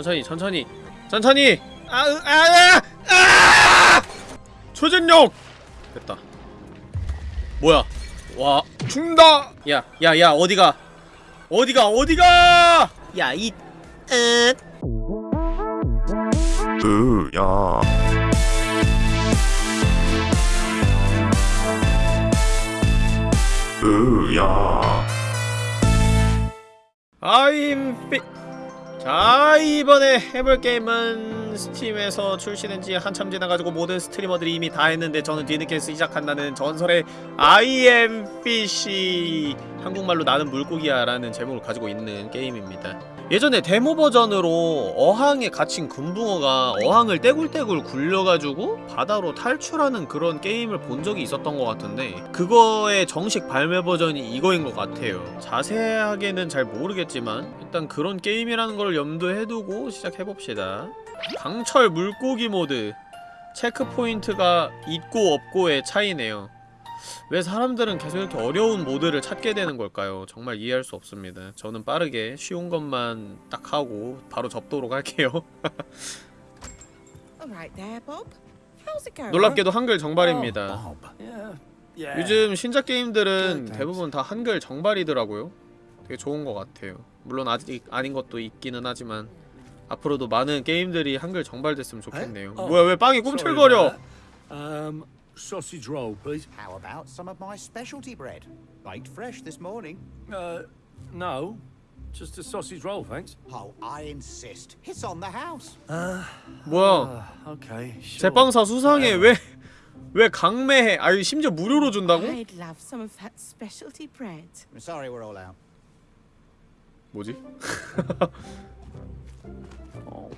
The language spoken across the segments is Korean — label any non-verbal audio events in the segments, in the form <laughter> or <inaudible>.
천천히 천천히. 천천히! 아아아! 아! 초전력! 됐다. 뭐야? 와. 죽는다! 야 야 야 어디가? 어디가 어디가? 야이 응 으야. 으야. I'm fit. 자 이번에 해볼 게임은 스팀에서 출시된 지 한참 지나가지고 모든 스트리머들이 이미 다 했는데 저는 뒤늦게 시작한다는 전설의 I am fish 한국말로 나는 물고기야 라는 제목을 가지고 있는 게임입니다. 예전에 데모 버전으로 어항에 갇힌 금붕어가 어항을 떼굴떼굴 굴려가지고 바다로 탈출하는 그런 게임을 본 적이 있었던 것 같은데 그거의 정식 발매 버전이 이거인 것 같아요. 자세하게는 잘 모르겠지만 일단 그런 게임이라는 걸 염두에 두고 시작해봅시다 강철 물고기 모드 체크포인트가 있고 없고의 차이네요 왜 사람들은 계속 이렇게 어려운 모드를 찾게 되는 걸까요? 정말 이해할 수 없습니다. 저는 빠르게 쉬운 것만 딱 하고 바로 접도록 할게요. <laughs> 놀랍게도 한글 정발입니다. Yeah. 요즘 신작 게임들은 대부분 다 한글 정발이더라고요. 되게 좋은 것 같아요. 물론 아직 아닌 것도 있기는 하지만 앞으로도 많은 게임들이 한글 정발됐으면 좋겠네요. 어, 뭐야 왜 빵이 꿈틀거려? Um, sausage roll, please. How about some of my specialty bread? Baked fresh this morning. Uh, no, just a sausage roll, thanks. Oh, I insist. It's on the house. 뭐야? Uh, okay. Sure. 제빵사 수상해 왜? 왜 강매해? 아유 심지어 무료로 준다고? I'd love some of that specialty bread. I'm sorry we're all out. 뭐지? Oh,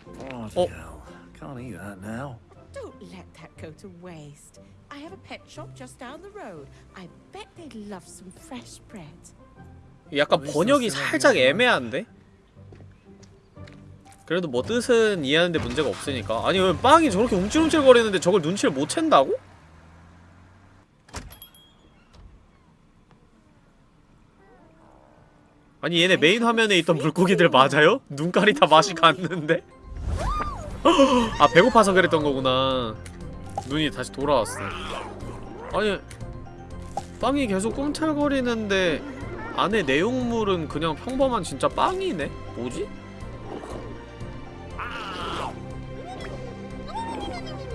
Oh. hell. Can't eat that now. Don't let that go to waste. I have a pet shop just down the road. I bet they'd love some fresh bread. 약간 번역이 살짝? 애매한데? 그래도 뭐 뜻은 이해하는데 문제가 없으니까 아니 왜 빵이 저렇게 움찔움찔 거리는데 저걸 눈치를 못 챈다고? 아니 얘네 메인 화면에 있던 물고기들 맞아요? 눈깔이 다 맛이 갔는데? <laughs> 아 배고파서 그랬던 거구나 눈이 다시 돌아왔어 아니 빵이 계속 꿈틀거리는데 안에 내용물은 그냥 평범한 진짜 빵이네? 뭐지?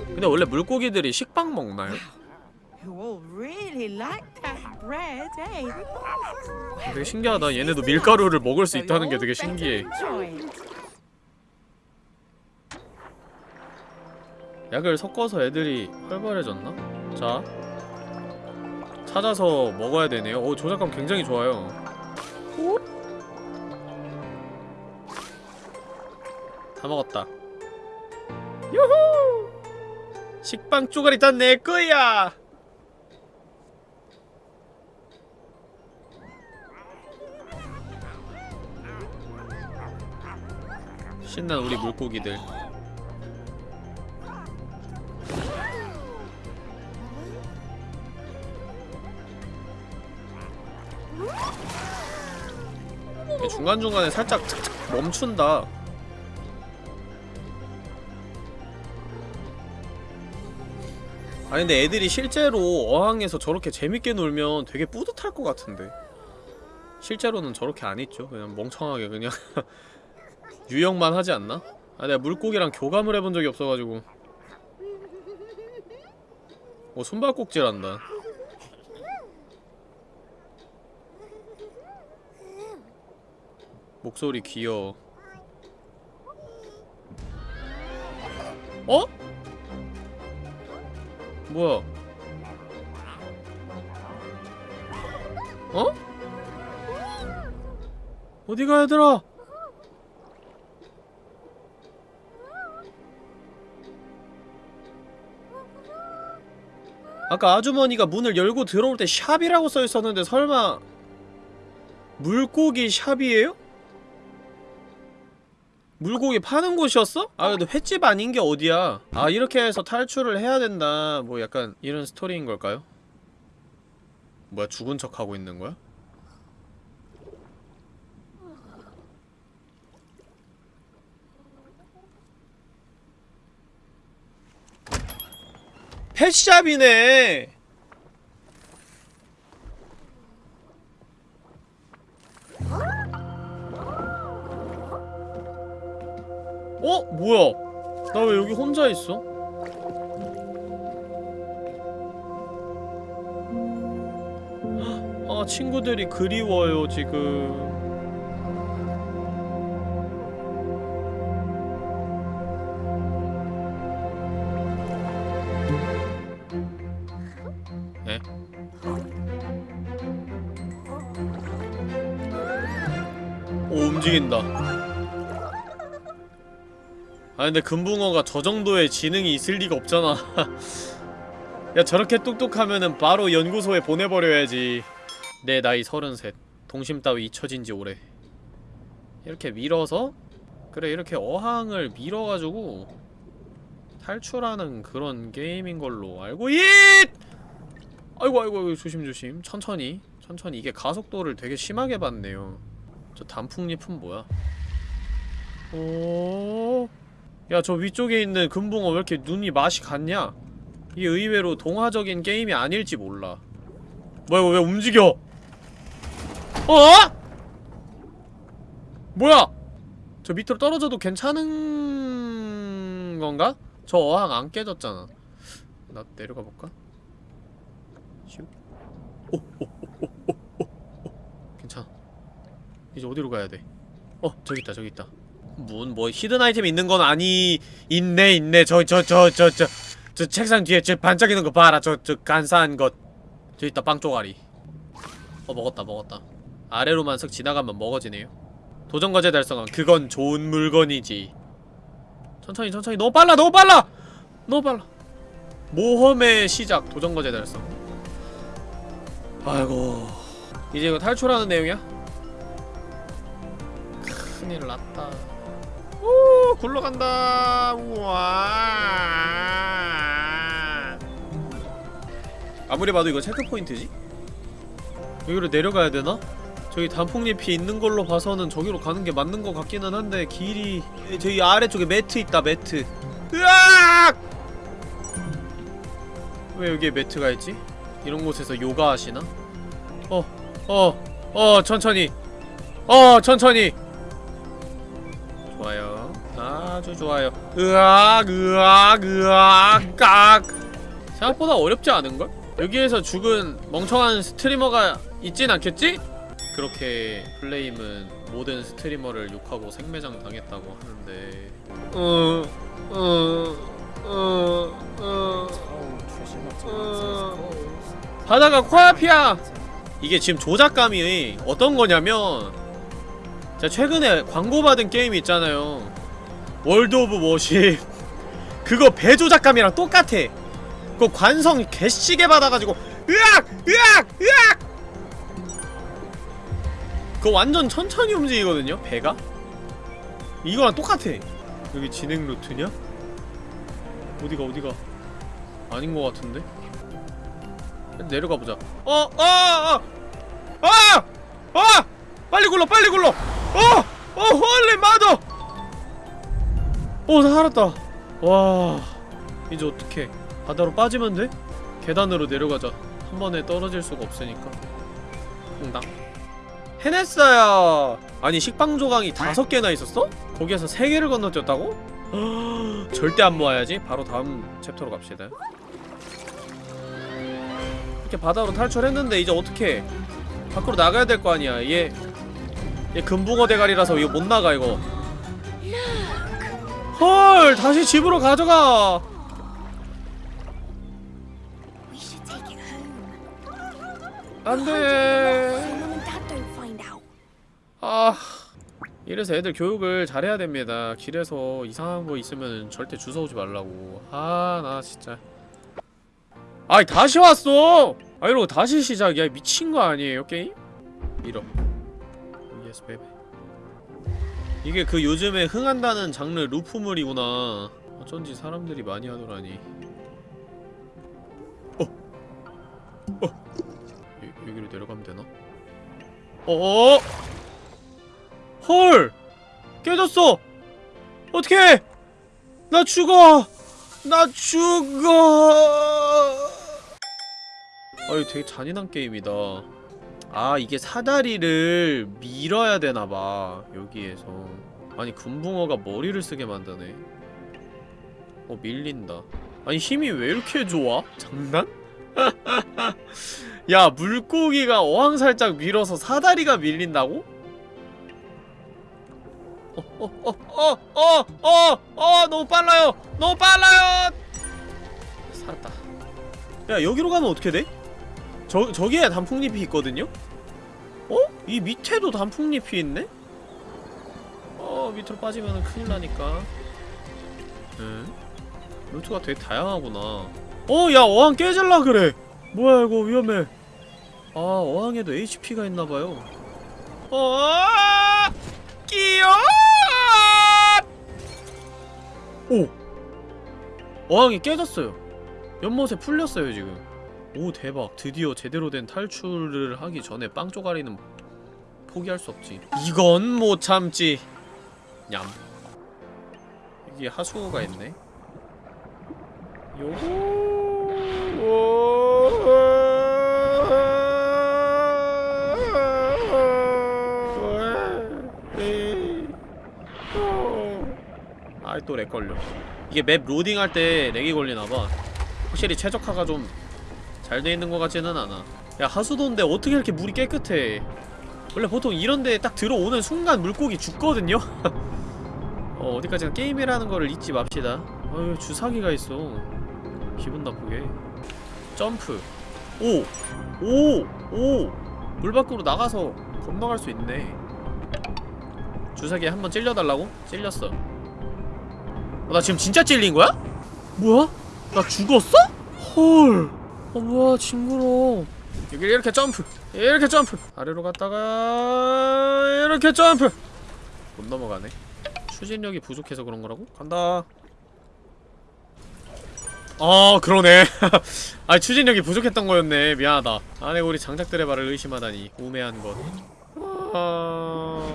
근데 원래 물고기들이 식빵 먹나요? You all really like that bread, eh? 되게 신기하다. 얘네도 밀가루를 먹을 수 있다는 게 되게 신기해. 약을 섞어서 애들이 활발해졌나? 자 찾아서 먹어야 되네요. 오 조작감 굉장히 좋아요. 다 먹었다. 유후! 식빵 쪼가리 다내 거야. 신난 우리 물고기들. 중간중간에 살짝 멈춘다. 아니 근데 애들이 실제로 어항에서 저렇게 재밌게 놀면 되게 뿌듯할 것 같은데. 실제로는 저렇게 안 있죠. 그냥 멍청하게 그냥 <laughs> 유형만 하지 않나? 아 내가 물고기랑 교감을 해본 적이 없어가지고 어 손발꼭질한다 목소리 귀여워 어? 뭐야 어? 어디가 얘들아 아까 아주머니가 문을 열고 들어올 때 샵이라고 써있었는데 설마 물고기 샵이에요? 물고기 파는 곳이었어? 아 근데 횟집 아닌 게 어디야 아 이렇게 해서 탈출을 해야 된다 뭐 약간 이런 스토리인 걸까요? 뭐야 죽은 척 하고 있는 거야? 펫샵이네 어? 뭐야 나 왜 여기 혼자 있어? 아 친구들이 그리워요 지금 오 움직인다. 아 근데 금붕어가 저 정도의 지능이 있을 리가 없잖아. <laughs> 야 저렇게 똑똑하면은 바로 연구소에 보내버려야지. 내 나이 서른셋. 동심 따위 잊혀진 지 오래. 이렇게 밀어서 그래 이렇게 어항을 밀어가지고 탈출하는 그런 게임인 걸로 알고 있! 아이고 아이고 아이고 조심조심. 천천히. 천천히. 이게 가속도를 되게 심하게 받네요 저 단풍잎은 뭐야? 오... 야 저 위쪽에 있는 금붕어 왜 이렇게 눈이 맛이 같냐? 이게 의외로 동화적인 게임이 아닐지 몰라. 뭐야 이거 왜 움직여? 어? 뭐야? 저 밑으로 떨어져도 괜찮은 건가? 저 어항 안 깨졌잖아. 나 내려가 볼까? 오, 오, 오, 오. 괜찮아 이제 어디로 가야 돼? 어 저기 있다 저기 있다. 문 뭐 히든 아이템 있는 건 아니 있네 있네. 저 저 저 저 저 저 책상 뒤에 저 반짝이는 거 봐라. 저 저 간사한 것저 있다 빵 쪼가리. 어 먹었다 먹었다. 아래로만 쓱 지나가면 먹어지네요. 도전과제 달성함. 그건 좋은 물건이지. 천천히 천천히. 너무 빨라 너무 빨라! 너무 빨라. 모험의 시작. 도전과제 달성. 아이고. 이제 이거 탈출하는 내용이야? 큰일 났다 오 굴러간다 우와 아무리 봐도 이거 체크포인트지? 여기로 내려가야 되나? 저기 단풍잎이 있는 걸로 봐서는 저기로 가는 게 맞는 것 같기는 한데 길이 저기 아래쪽에 매트 있다 매트 으악! 왜 여기에 매트가 있지? 이런 곳에서 요가 하시나? 어, 어, 어, 천천히 어, 천천히 좋아요 아주 좋아요 으악 으악 으악 깍 생각보다 어렵지 않은걸? 여기에서 죽은 멍청한 스트리머가 있진 않겠지? 그렇게 플레임은 모든 스트리머를 욕하고 생매장 당했다고 하는데 어... 어... 어... 어... 어... 바다가 코앞이야! 이게 지금 조작감이 어떤 거냐면 제가 최근에 광고받은 게임 있잖아요 월드 오브 워십 그거 배조작감이랑 똑같아 그 관성 개쎄게 받아가지고 으악! 으악! 으악! 그거 완전 천천히 움직이거든요 배가 이거랑 똑같아 여기 진행 루트냐? 어디가 어디가 아닌 것 같은데? 내려가보자 어! 어! 어! 아! 아! 빨리 굴러 빨리 굴러 어! 어! holy mother 오 살았다 와 이제 어떡해 바다로 빠지면 돼? 계단으로 내려가자 한 번에 떨어질 수가 없으니까 응당 해냈어요 아니 식빵 조각이 다섯 개나 있었어? 거기에서 세 개를 건너뛰었다고? <gasps> 절대 안 모아야지 바로 다음 챕터로 갑시다 이렇게 바다로 탈출했는데 이제 어떻게 밖으로 나가야 될 거 아니야 얘, 얘 금붕어 대가리라서 이거 못 나가 이거. 헐 다시 집으로 가져가. 안돼. 아 이래서 애들 교육을 잘해야 됩니다. 길에서 이상한 거 있으면 절대 주워오지 말라고. 아 나 진짜. 아이 다시 왔어! 아 이러고 다시 시작이야. 미친 거 아니에요 게임? 밀어 yes baby 이게 그 요즘에 흥한다는 장르 루프물이구나 어쩐지 사람들이 많이 하더라니 어! 어! 여, 여기로 내려가면 되나? 어어! 헐! 깨졌어! 어떡해! 나 죽어! 나 죽어! 아이 되게 잔인한 게임이다 아 이게 사다리를 밀어야 되나봐 여기에서 아니 금붕어가 머리를 쓰게 만드네 어 밀린다 아니 힘이 왜 이렇게 좋아? 장난? <laughs> 야 물고기가 어항 살짝 밀어서 사다리가 밀린다고? 어어어어어어어 너무 빨라요 너무 빨라요 살았다 야 여기로 가면 어떻게 돼? 저, 저기에 단풍잎이 있거든요? 어? 이 밑에도 단풍잎이 있네? 어 밑으로 빠지면 큰일 나니까. 응? 루트가 되게 다양하구나. 어 야 어항 깨질라 그래. 뭐야 이거 위험해. 아 어항에도 HP가 있나봐요. 어 끼요 오! 어항이 깨졌어요. 연못에 풀렸어요 지금 오 대박. 드디어 제대로 된 탈출을 하기 전에 빵 쪼가리는 포기할 수 없지. 이건 못 참지. 냠. 여기 하수구가 있네. 요거. 아이 또 lag 걸려. 이게 map loading할 때 lag이 걸리나봐. 확실히 최적화가 좀 잘 돼 있는 것 같지는 않아 야 하수도인데 어떻게 이렇게 물이 깨끗해 원래 보통 이런데 딱 들어오는 순간 물고기 죽거든요? <laughs> 어 어디까지나 게임이라는 거를 잊지 맙시다 어휴 주사기가 있어 기분 나쁘게 점프 오! 오! 오! 물 밖으로 나가서 건너갈 수 있네 주사기에 한번 찔려달라고? 찔렸어 어, 나 지금 진짜 찔린 거야? 뭐야? 나 죽었어? 헐 어 뭐야 징그러 여기 이렇게 점프. 이렇게 점프. 아래로 갔다가 이렇게 점프. 못 넘어가네. 추진력이 부족해서 그런 거라고? 간다. 아 그러네. <laughs> 아 추진력이 부족했던 거였네. 미안하다. 안에 우리 장작들의 말을 의심하다니. 우매한 것. 아...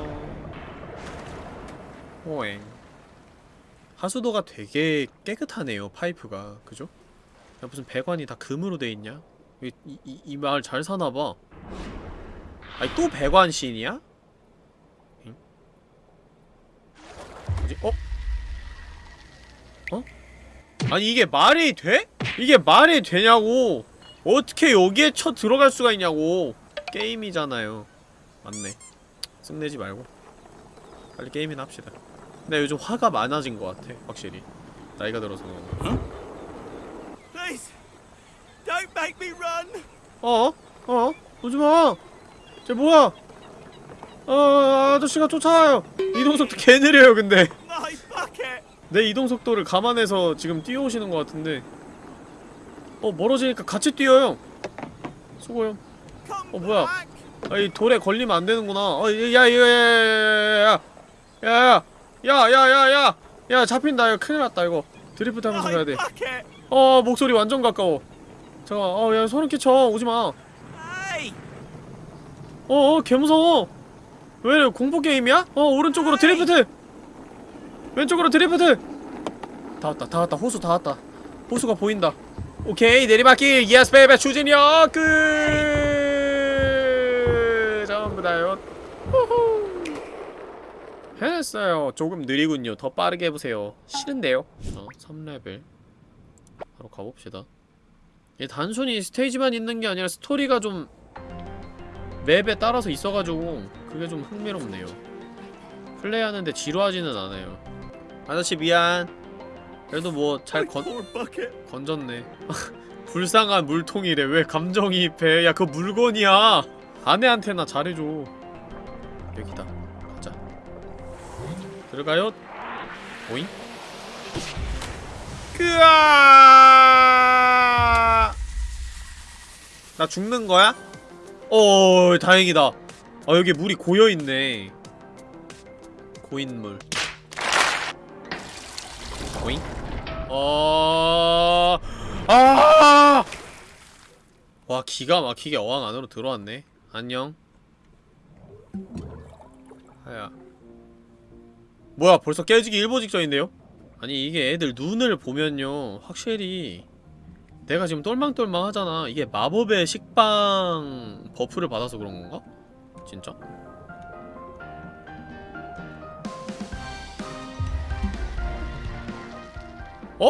호행. 하수도가 되게 깨끗하네요 파이프가. 그죠? 야 무슨 배관이 다 금으로 돼있냐? 이, 이, 이, 이 마을 잘 사나봐 아니 또 배관신이야? 응? 뭐지? 어? 어? 아니 이게 말이 돼? 이게 말이 되냐고 어떻게 여기에 쳐 들어갈 수가 있냐고 게임이잖아요 맞네 쓱내지 말고 빨리 게임이나 합시다 근데 요즘 화가 많아진 것 같아 확실히 나이가 들어서 그런가 Please, don't make me run. 어? 어? 오지 마! 쟤 뭐야? 어, 아저씨가 쫓아와요! 이동 속도 개 느려요, 근데. 내 이동 속도를 감안해서 지금 뛰어오시는 것 같은데. 어, 멀어지니까 같이 뛰어요! 수고요. 어, 뭐야. 아, 이 돌에 걸리면 안 되는구나. 어, 야, 야, 야, 야, 야, 야, 야, 야, 야, 야, 야, 야, 잡힌다. 이거 큰일 났다, 이거. 드리프트 하면서 가야 돼. 어, 목소리 완전 가까워. 잠깐, 어, 야, 소름 끼쳐. 오지마. Hey. 어, 어, 개무서워. 왜 이래, 공포 게임이야? 어, 오른쪽으로 드리프트! 왼쪽으로 드리프트! 다 왔다, 다 왔다, 호수 다 왔다. 호수가 보인다. 오케이, 내리막길! yes, baby, 추진력! 끝! 전부 다요. 해냈어요. 조금 느리군요. 더 빠르게 해보세요. 싫은데요? 어, 3레벨. 바로 가봅시다. 단순히 스테이지만 있는 게 아니라 스토리가 좀 map에 따라서 있어가지고 그게 좀 흥미롭네요. 플레이하는데 지루하지는 않아요. 아저씨 미안. 그래도 뭐 잘 건, bucket. 건졌네. <laughs> 불쌍한 물통이래. 왜 감정이입해? 야 그거 물건이야. 아내한테나 잘해줘. 여기다. 가자. 들어가요. 오잉 그아! 나 죽는 거야? 어 다행이다. 아 여기 물이 고여있네. 고인물. 오잉 어... 아! 와 기가 막히게 어항 안으로 들어왔네. 안녕. 하야. 뭐야 벌써 깨지기 일보 직전인데요? 아니 이게 애들 눈을 보면요 확실히 내가 지금 똘망똘망 하잖아 이게 마법의 식빵 buff를 받아서 그런 건가? 진짜? 어?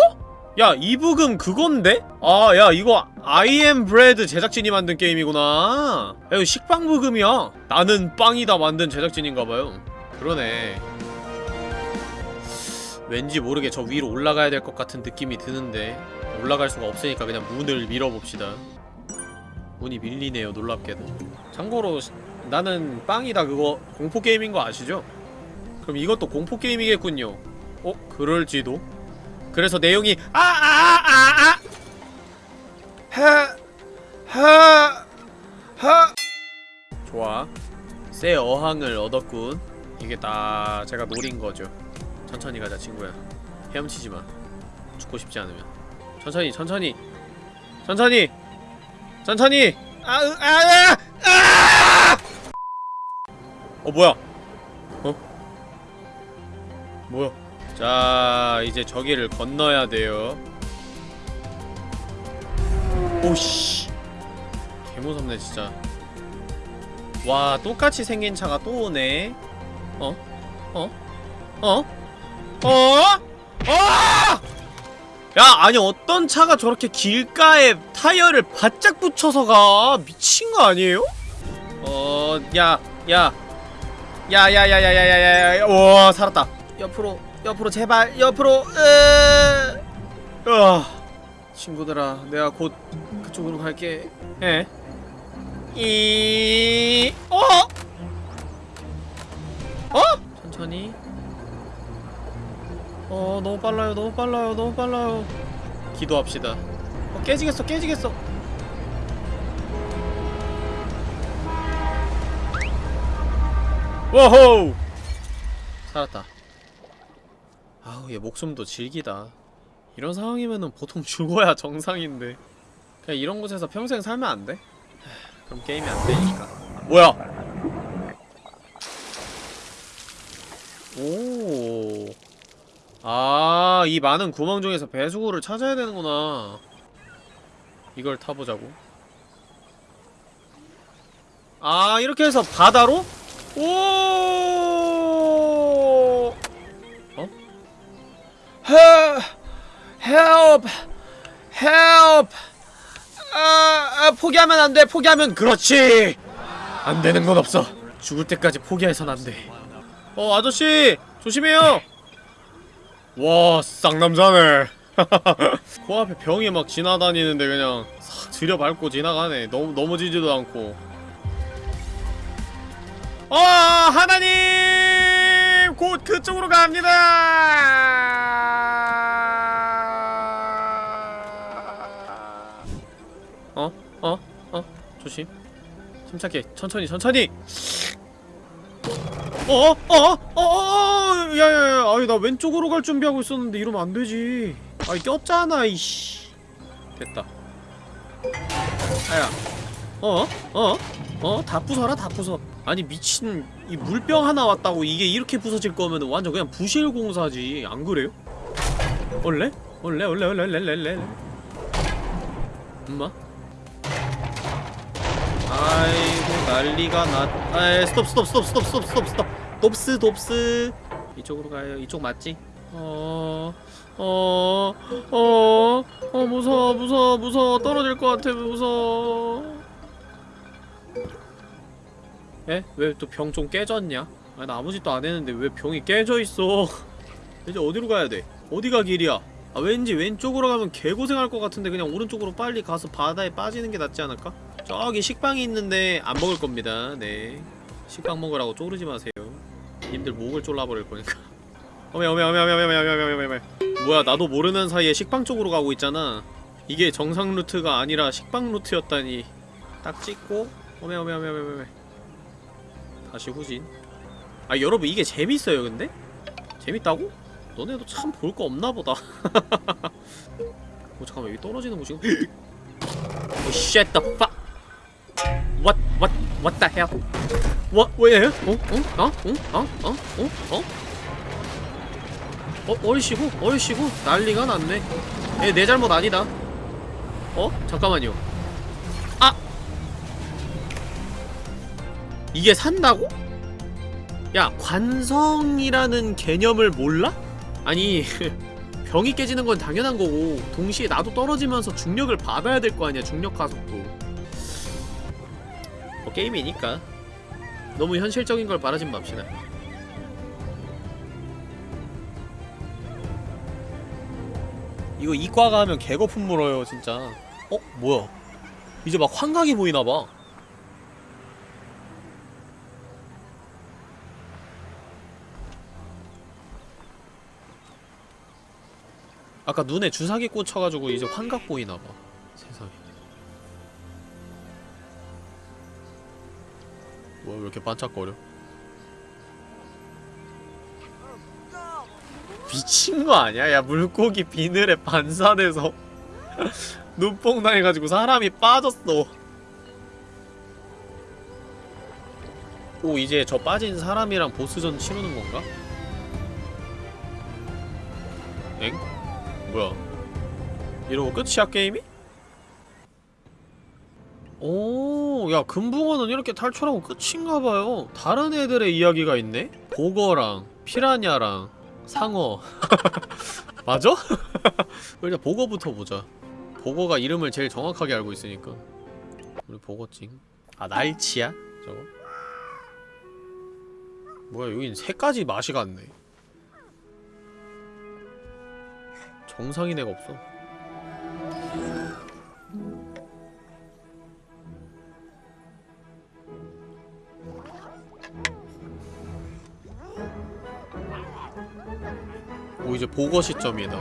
야 이부금 그건데? 아 야 이거 아이엠 브레드 제작진이 만든 게임이구나 야 이거 식빵 부금이야 나는 빵이다 만든 제작진인가봐요 그러네 왠지 모르게 저 위로 올라가야 될 것 같은 느낌이 드는데 올라갈 수가 없으니까 그냥 문을 밀어봅시다. 문이 밀리네요 놀랍게도. 참고로 시- 나는 빵이다 그거. 공포게임인 거 아시죠? 그럼 이것도 공포게임이겠군요. 어? 그럴지도. 그래서 내용이 아아 아아 하하하. 좋아. 새 어항을 얻었군. 이게 다 제가 노린 거죠 천천히 가자 친구야. 헤엄치지 마. 죽고 싶지 않으면. 천천히 천천히. 천천히! 천천히! 아아아 아! 어 뭐야? 어? 뭐야? 자 이제 저기를 건너야 돼요. 오씨. 개무섭네 진짜. 와 똑같이 생긴 차가 또 오네. 어? 어? 어? 어? 어! 야 아니 어떤 차가 저렇게 길가에 타이어를 바짝 붙여서 가 미친 거 아니에요? 어... 야... 야... 야야야야야야야 와 살았다 옆으로 옆으로 제발 옆으로 으아, 친구들아 내가 곧 그쪽으로 갈게 에? 이... 어? 어? 천천히 어 너무 빨라요 너무 빨라요 너무 빨라요. 기도합시다. 어 깨지겠어 깨지겠어. 워호! 살았다. 아우 얘 목숨도 질기다. 이런 상황이면은 보통 <laughs> 죽어야 정상인데. 그냥 이런 곳에서 평생 살면 안 돼? 하, <sighs> 그럼 게임이 안 되니까. 뭐야? 오 아, 이 많은 구멍 중에서 배수구를 찾아야 되는구나. 이걸 타보자고. 아, 이렇게 해서 바다로? 오! 어? Help! Help! 아, 아, 포기하면 안 돼. 포기하면 그렇지. 안 되는 건 없어. 죽을 때까지 포기해선 안 돼. 어, 아저씨, 조심해요. 와 쌍남자네. <laughs> 코앞에 병이 막 지나다니는데 그냥 싹 들여밟고 지나가네. 너무 넘어지지도 않고. 아 하나님! 곧 그쪽으로 갑니다! 어? 어? 어? 조심. 침착해. 천천히 천천히 어? 어? 어? 어? 야야야 아니 나 왼쪽으로 갈 준비하고 있었는데 이러면 안 되지 아이 꼈잖아 이씨 됐다 아야 어? 어? 어? 다 부숴라 다 부숴 아니 미친 이 물병 하나 왔다고 이게 이렇게 부서질 거면 완전 그냥 부실 공사지 안 그래요? 원래 원래 원래 원래 원래 원래 엄마? 아이고 난리가 났 아이 스톱 스톱 스톱 스톱 스톱 스톱 스톱 돕스 돕스 이쪽으로 가요 이쪽 맞지? 어... 어... 어... 어 무서워 무서워 무서워 떨어질 것 같아 무서워 에? 왜 또 병 좀 깨졌냐? 아니 나 아무 짓도 안 했는데 왜 병이 깨져 있어 <laughs> 이제 어디로 가야 돼? 어디가 길이야? 아 왠지 왼쪽으로 가면 개고생할 것 같은데 그냥 오른쪽으로 빨리 가서 바다에 빠지는 게 낫지 않을까? 저기 식빵이 있는데 안 먹을 겁니다. 네. 식빵 먹으라고 쪼르지 마세요. 님들 목을 졸라버릴 거니까. 어메 어메 어메 어메 어메 어메 어메 어메 뭐야 나도 모르는 사이에 식빵 쪽으로 가고 있잖아. 이게 정상 루트가 아니라 식빵 루트였다니. 딱 찍고 어메 어메 어메 어메 어메 다시 후진. 아 여러분 이게 재밌어요 근데? 재밌다고? 너네도 참 볼 거 없나 보다. <laughs> 어 잠깐만 여기 떨어지는 곳이 Oh shit the fuck What what what the hell What 왜? 어? 어? 어? 어? 어? 어? 어? 어? 어? 어이씨고? 어이씨고? 난리가 났네 얘 내 잘못 아니다 어? 잠깐만요 아! 이게 산다고? 야 관성이라는 개념을 몰라? 아니 <laughs> 병이 깨지는 건 당연한 거고 동시에 나도 떨어지면서 중력을 받아야 될 거 아니야 중력 가속도 뭐 게임이니까. 너무 현실적인 걸 바라진 맙시다. 이거 이과가 하면 개거품 물어요 진짜. 어? 뭐야? 이제 막 환각이 보이나봐. 아까 눈에 주사기 꽂혀가지고 이제 환각 보이나봐 뭐야 왜 이렇게 반짝거려 미친 거 아니야? 야 물고기 비늘에 반사돼서 <laughs> 눈뽕 당해가지고 사람이 빠졌어 오 이제 저 빠진 사람이랑 보스전 치르는 건가? 엥? 뭐야 이러고 끝이야 게임이? 오, 야 금붕어는 이렇게 탈출하고 끝인가봐요 다른 애들의 이야기가 있네? 보거랑 피라냐랑 상어 <laughs> 맞아? <laughs> 일단 보거부터 보자 보거가 이름을 제일 정확하게 알고 있으니까 우리 보거찡 아 날치야? 저거? 뭐야 여긴 세 가지 맛이 같네 정상인 애가 없어 오 이제 보거 시점이다.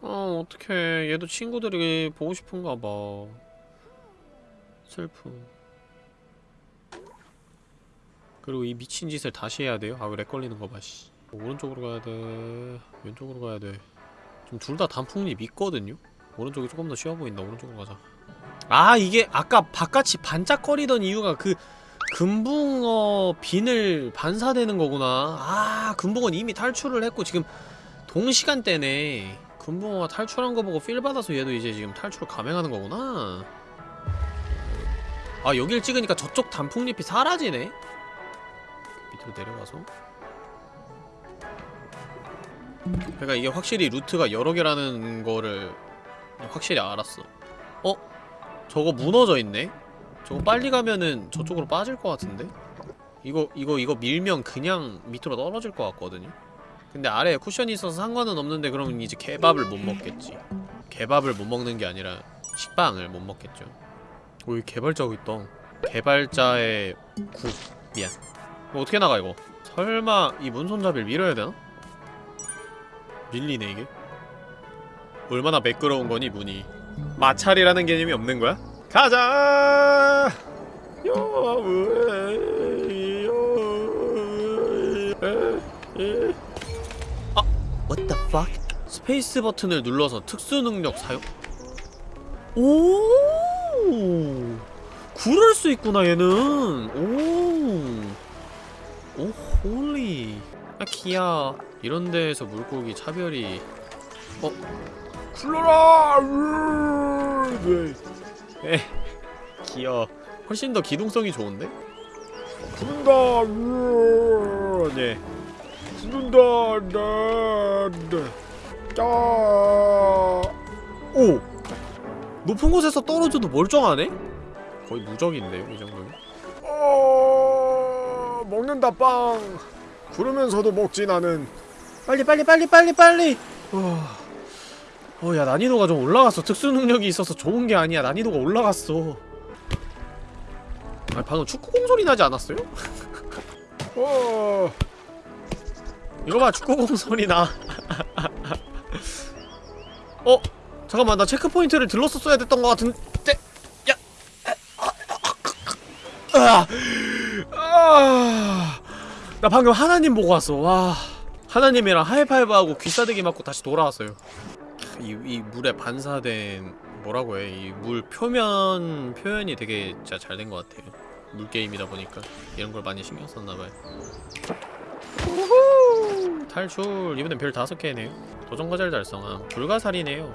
어 어떡해. 얘도 친구들이 보고 싶은가 봐. 슬픔 그리고 이 미친 짓을 다시 해야 돼요? 아왜 렉 걸리는 거봐 씨. 오른쪽으로 가야 돼. 왼쪽으로 가야 돼좀 둘다 단풍잎 있거든요? 오른쪽이 조금 더 쉬워 보인다. 오른쪽으로 가자. 아 이게 아까 바깥이 반짝거리던 이유가 그 금붕어 비늘 반사되는 거구나. 아 금붕어는 이미 탈출을 했고 지금 동시간대네. 금붕어가 탈출한 거 보고 필 받아서 얘도 이제 지금 탈출을 감행하는 거구나. 아 여길 찍으니까 저쪽 단풍잎이 사라지네. 밑으로 내려가서. 그러니까 이게 확실히 루트가 여러 개라는 거를 확실히 알았어. 어? 저거 무너져 있네? 저거 빨리 가면은 저쪽으로 빠질 것 같은데? 이거 이거 이거 밀면 그냥 밑으로 떨어질 것 같거든요? 근데 아래에 쿠션이 있어서 상관은 없는데 그러면 이제 개밥을 못 먹겠지 개밥을 못 먹는 게 아니라 식빵을 못 먹겠죠 오 여기 개발자고 있다 개발자의 국 미안 이거 어떻게 나가 이거 설마 이 문손잡이를 밀어야 되나? 밀리네 이게 얼마나 매끄러운 거니 문이 마찰이라는 개념이 없는 거야? 가자! 아, what the fuck? 스페이스 버튼을 눌러서 특수 능력 사용? 오! 그럴 수 있구나 얘는. 오. oh holy. 아 귀여워. 이런 데에서 물고기 차별이 어? 굴러라! 네. 에 귀여워 훨씬 더 기동성이 좋은데? 죽는다 네 죽는다 네. 오! 높은 곳에서 떨어져도 멀쩡하네? 거의 무적인데요 이 정도면 어... 먹는다 빵 구르면서도 먹지 나는 빨리 빨리 빨리 빨리 빨리 어... 어, 야, 난이도가 좀 올라갔어. 특수 능력이 있어서 좋은 게 아니야. 난이도가 올라갔어. 아, 방금 축구공 소리 나지 않았어요? <laughs> 어. 이거 봐, 축구공 소리 나. <laughs> 어? 잠깐만, 나 체크포인트를 들렀었어야 됐던 것 같은데. 야. 나 방금 하나님 보고 왔어. 와. 하나님이랑 하이파이브하고 귀싸대기 맞고 다시 돌아왔어요. 이, 이 물에 반사된 뭐라고 해? 이 물 표면 표현이 되게 진짜 잘 된 것 같아요. 물 게임이다 보니까 이런 걸 많이 신경 썼나 봐요. 우후! 탈출 이번엔 별 다섯 개네요 도전 과제를 달성함 불가사리네요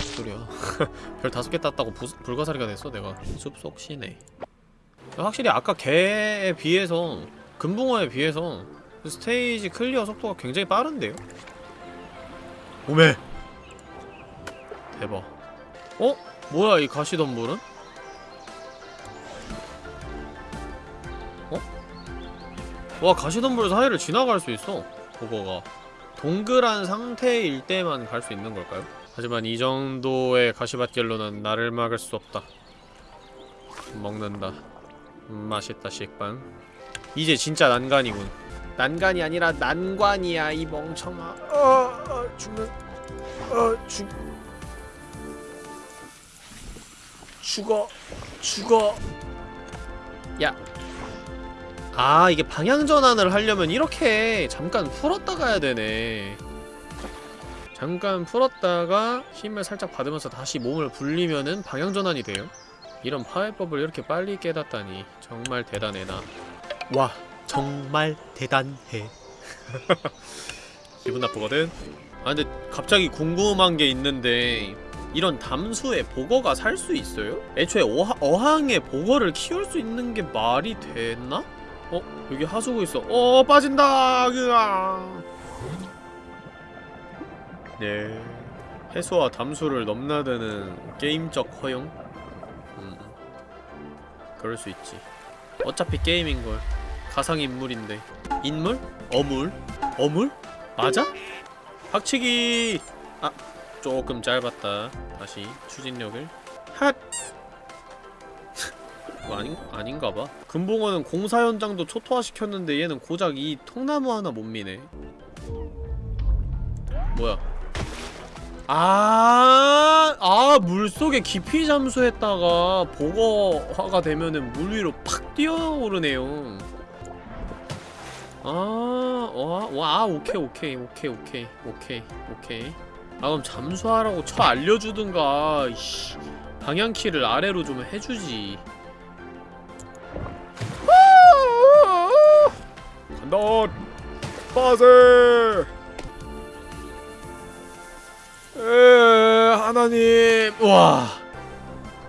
소리야 <laughs> 별 다섯 개 땄다고 부, 불가사리가 됐어 내가 숲속 시내 확실히 아까 개에 비해서 금붕어에 비해서 스테이지 클리어 속도가 굉장히 빠른데요? 오메 대박 어? 뭐야 이 가시덤불은? 어? 와 가시덤불 사이를 지나갈 수 있어 그거가 동그란 상태일 때만 갈 수 있는 걸까요? 하지만 이 정도의 가시밭길로는 나를 막을 수 없다 먹는다 음, 맛있다 식빵 이제 진짜 난간이군 난간이 아니라 난관이야 이 멍청아 어, 어 죽는 어 죽... 죽어 죽어. 야. 아 이게 방향 전환을 하려면 이렇게 잠깐 풀었다 가야 되네. 잠깐 풀었다가 힘을 살짝 받으면서 다시 몸을 불리면은 방향 전환이 돼요? 이런 파해법을 이렇게 빨리 깨닫다니 정말 대단해 나 와 정말 대단해. <laughs> 기분 나쁘거든 아 근데 갑자기 궁금한 게 있는데 이런 담수에 보거가 살 수 있어요? 애초에 어하, 어항에 보거를 키울 수 있는 게 말이 됐나? 어? 여기 하수구 있어 어 빠진다 으아 네 해수와 담수를 넘나드는 게임적 허용? 음 그럴 수 있지 어차피 게임인걸 가상인물인데 인물? 어물? 어물? 맞아? 박치기! 아 조금 짧았다 다시 추진력을 핫! <laughs> 뭐 아닌, 아닌가 봐 금붕어는 공사 현장도 초토화시켰는데 얘는 고작 이 통나무 하나 못 미네 뭐야 아, 아, 물 속에 깊이 잠수했다가 보거화가 되면은 물 위로 팍 뛰어오르네요. 아, 와, 와, 오케이, 오케이, 오케이, 오케이, 오케이, 오케이. 아, 그럼 잠수하라고 쳐 알려주든가, 이씨. 방향키를 아래로 좀 해주지. 간다! 빠세! 에, 하나님, 와.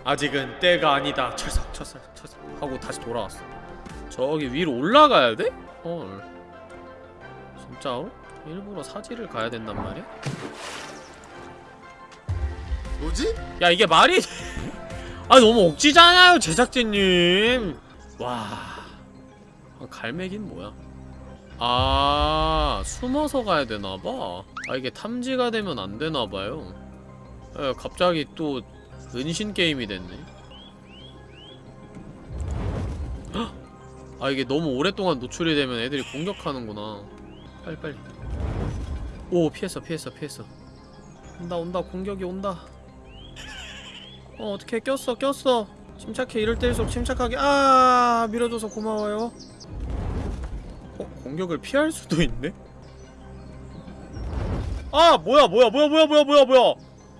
아직은 때가 아니다. 철석, 철석, 철석 하고 다시 돌아왔어. 저기 위로 올라가야 돼? 헐. 진짜로? 일부러 사지를 가야 된단 말이야? 뭐지? 야 이게 말이 돼? <laughs> 아 너무 억지잖아요 제작진님 와 아, 갈매긴 뭐야 아 숨어서 가야 되나봐 아 이게 탐지가 되면 안 되나봐요 에, 갑자기 또 은신 게임이 됐네 <gasps> 헉! 아 이게 너무 오랫동안 노출이 되면 애들이 공격하는구나. 빨리 빨리. 오 피했어 피했어 피했어. 온다 온다. 공격이 온다. 어 어떻게 꼈어 꼈어. 침착해. 이럴 때일수록 침착하게. 아 밀어줘서 고마워요. 어 공격을 피할 수도 있네? 아 뭐야 뭐야 뭐야 뭐야 뭐야 뭐야 뭐야.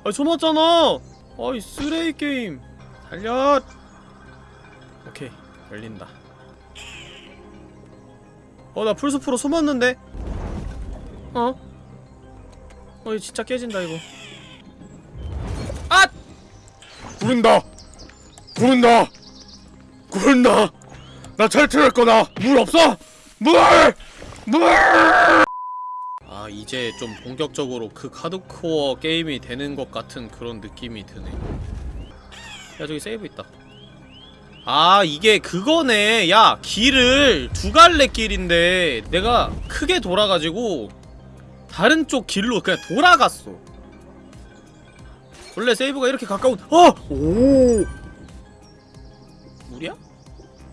아 숨었잖아. 아이 쓰레기 게임. 달려. 오케이. 열린다 어 나 풀숲으로 숨었는데 어? 어 이거 진짜 깨진다 이거 아! 구른다! 구른다! 구른다! 나 탈출할 거다! 물 없어! 물! 물! 아 이제 좀 본격적으로 그 하드코어 게임이 되는 것 같은 그런 느낌이 드네 야 저기 세이브 있다 아 이게 그거네 야 길을 두 갈래 길인데 내가 크게 돌아가지고 다른 쪽 길로 그냥 돌아갔어 원래 세이브가 이렇게 가까운 어! 오! 물이야?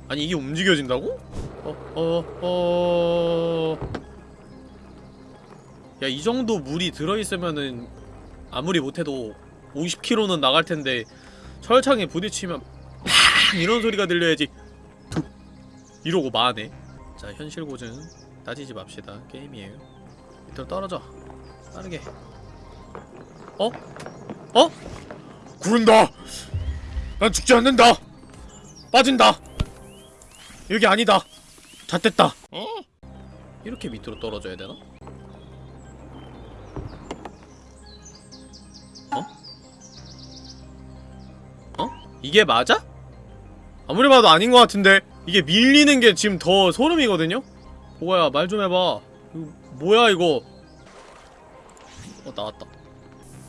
아니 이게 움직여진다고? 어, 어, 어... 야, 이 정도 물이 들어있으면은 아무리 못해도 50km는 나갈 텐데 철창에 부딪히면 팍! 이런 소리가 들려야지 툭! 이러고 마네 자 현실 고증 따지지 맙시다 게임이에요 밑으로 떨어져 빠르게 어? 어? 구른다! 난 죽지 않는다! 빠진다! 여기 아니다! 다 됐다! 어? 이렇게 밑으로 떨어져야 되나? 어? 어? 이게 맞아? 아무리 봐도 아닌 것 같은데 이게 밀리는 게 지금 더 소름이거든요? 보아야 말 좀 해봐. 이거 뭐야 이거? 어 나왔다.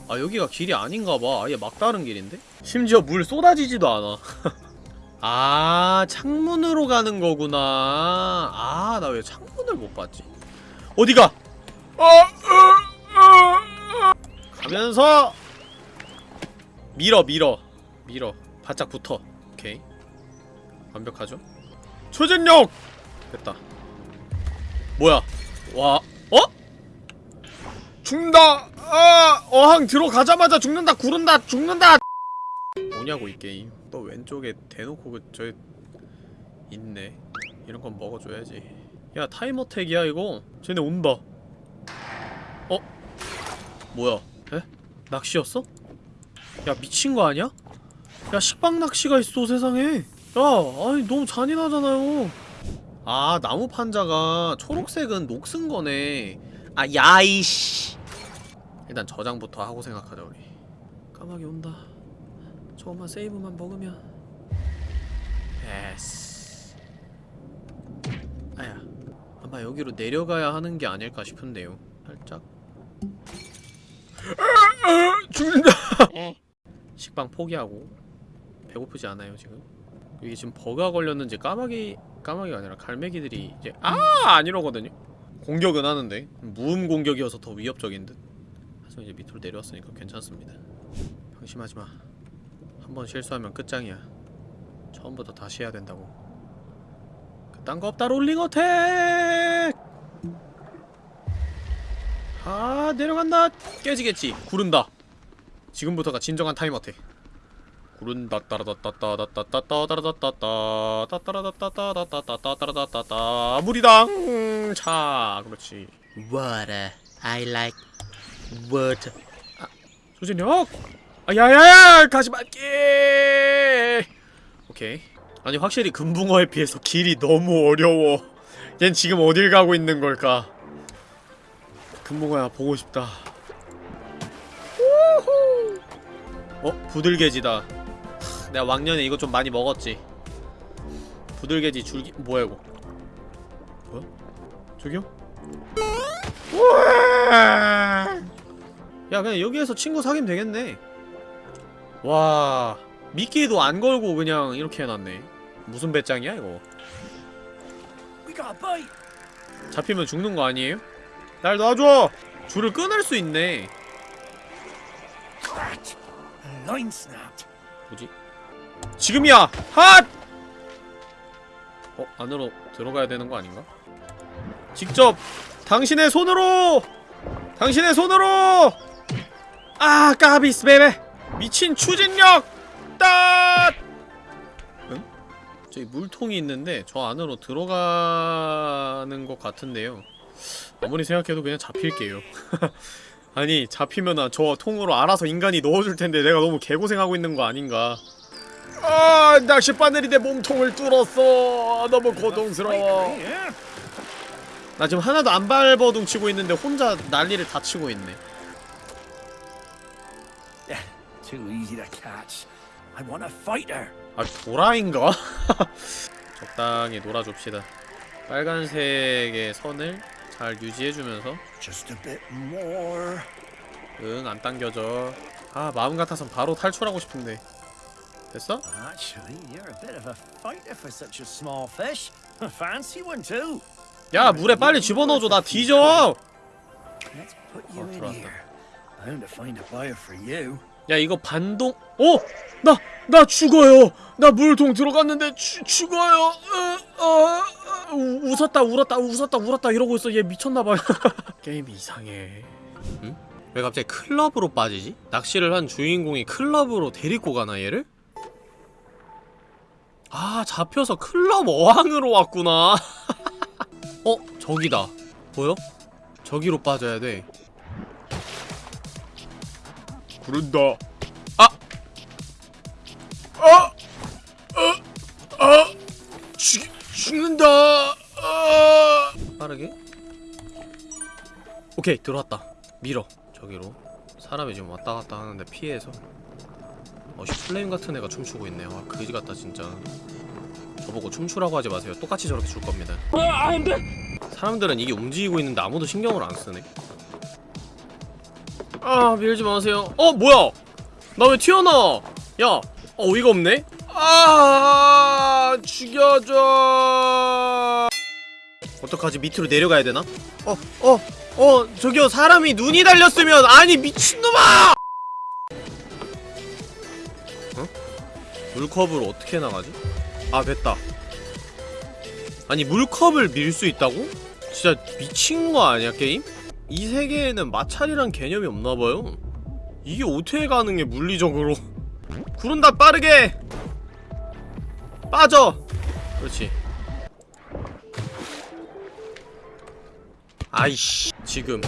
아 여기가 길이 아닌가봐. 아예 막다른 길인데? 심지어 물 쏟아지지도 않아. <laughs> 아 창문으로 가는 거구나. 아 나 왜 창문을 못 봤지? 어디가? 어, 가면서 밀어 밀어 밀어. 바짝 붙어 완벽하죠? 초전력! 됐다. 뭐야? 와 어? 죽는다! 아 어항 들어가자마자 죽는다 구른다 죽는다! 뭐냐고 이 게임. 또 왼쪽에 대놓고 그저 있네. 이런 건 먹어줘야지. 야 타임어택이야 이거. 쟤네 온다. 어? 뭐야? 에? 낚시였어? 야 미친 거 아니야? 야 식빵 낚시가 있어 세상에. 야 아니 너무 잔인하잖아요. 아 나무 판자가 초록색은 녹슨 거네. 아 야이씨. 일단 저장부터 하고 생각하자 우리. 까마귀 온다. 저것만 세이브만 먹으면. 에스. 아야 아마 여기로 내려가야 하는 게 아닐까 싶은데요. 살짝. 죽는다. 식빵 포기하고. 배고프지 않아요 지금 이게 지금 버가 걸렸는지 까마귀 까마귀가 아니라 갈매기들이 이제 아! 안 이러거든요. 공격은 하는데 무음 공격이어서 더 위협적인 듯. 하지만 이제 밑으로 내려왔으니까 괜찮습니다. 방심하지마. 한 번 실수하면 끝장이야. 처음부터 다시 해야 된다고. 그딴 거 없다 롤링 어택! 아 내려간다! 깨지겠지. 구른다. 지금부터가 진정한 타임 어택 구른다 따라다따따따따따따 따라다따따 따따라다따따따따따 따라다따따 물이당 차 그렇지 Water. I like water. 조진혁 아 야야야 가지 말게 오케이 아니 확실히 금붕어에 비해서 길이 너무 어려워 얜 지금 어딜 가고 있는 걸까 금붕어야 보고 싶다. 어 부들개지다 하, 내가 왕년에 이거 좀 많이 먹었지 부들개지 줄기 뭐야 이거 뭐야 저기요 야 그냥 여기에서 친구 사귀면 되겠네 와 미끼도 안 걸고 그냥 이렇게 해놨네 무슨 배짱이야 이거. 잡히면 죽는 거 아니에요? 날 놔줘! 줄을 끊을 수 있네. 뭐지? 지금이야! 핫! 어? 안으로 들어가야 되는 거 아닌가? 직접 당신의 손으로! 당신의 손으로! 아 까비스 베베! 미친 추진력! 따! 응? 저기 물통이 있는데 저 안으로 들어가는 것 같은데요 아무리 생각해도 그냥 잡힐게요 <laughs> 아니 잡히면은 저 통으로 알아서 인간이 넣어줄 텐데 내가 너무 개고생하고 있는 거 아닌가 아 낚싯바늘이 내 몸통을 뚫었어 너무 고통스러워. 나 지금 하나도 안 발버둥 치고 있는데 혼자 난리를 다 치고 있네. 아 도라인가? <laughs> 적당히 놀아줍시다 빨간색의 선을 잘 유지해주면서. 응 안 당겨져 아 마음 같아선 바로 탈출하고 싶은데 됐어? Actually, you're a bit of a fighter for such a small fish. <laughs> Fancy one too. 야 물에 빨리 집어넣어줘 나 뒤져 you. 야 이거 반동 어! 나! 나 죽어요! 나 물통 들어갔는데 죽 죽어요! 으, 어, 어, 우, 웃었다 울었다 웃었다 울었다 이러고 있어 얘 미쳤나봐 <laughs> 게임이 이상해 응? 왜 갑자기 클럽으로 빠지지? 낚시를 한 주인공이 클럽으로 데리고 가나 얘를? 아 잡혀서 클럽 어항으로 왔구나 <laughs> 어? 저기다 보여? 저기로 빠져야 돼 구른다 아! 아! 아! 아! 죽, 죽는다! 아! 빠르게? 오케이, 들어왔다. 밀어. 저기로. 사람이 지금 왔다 갔다 하는데 피해서. 어씨 플레임 같은 애가 춤추고 있네 와 그지 같다 진짜. 저보고 춤추라고 하지 마세요. 똑같이 저렇게 출 겁니다. 사람들은 이게 움직이고 있는데 아무도 신경을 안 쓰네. 아 밀지 마세요. 어 뭐야? 나 왜 튀어나와 야 어, 어이가 없네? 아 죽여줘! 어떡하지? 밑으로 내려가야 되나? 어, 어, 어, 저기요, 사람이 눈이 달렸으면, 아니, 미친놈아! 물컵을 어떻게 나가지? 아, 됐다. 아니, 물컵을 밀 수 있다고? 진짜 미친 거 아니야, 게임? 이 세계에는 마찰이란 개념이 없나봐요. 이게 어떻게 가능해, 물리적으로. <laughs> 구른다, 빠르게! 빠져! 그렇지. 아이씨 지금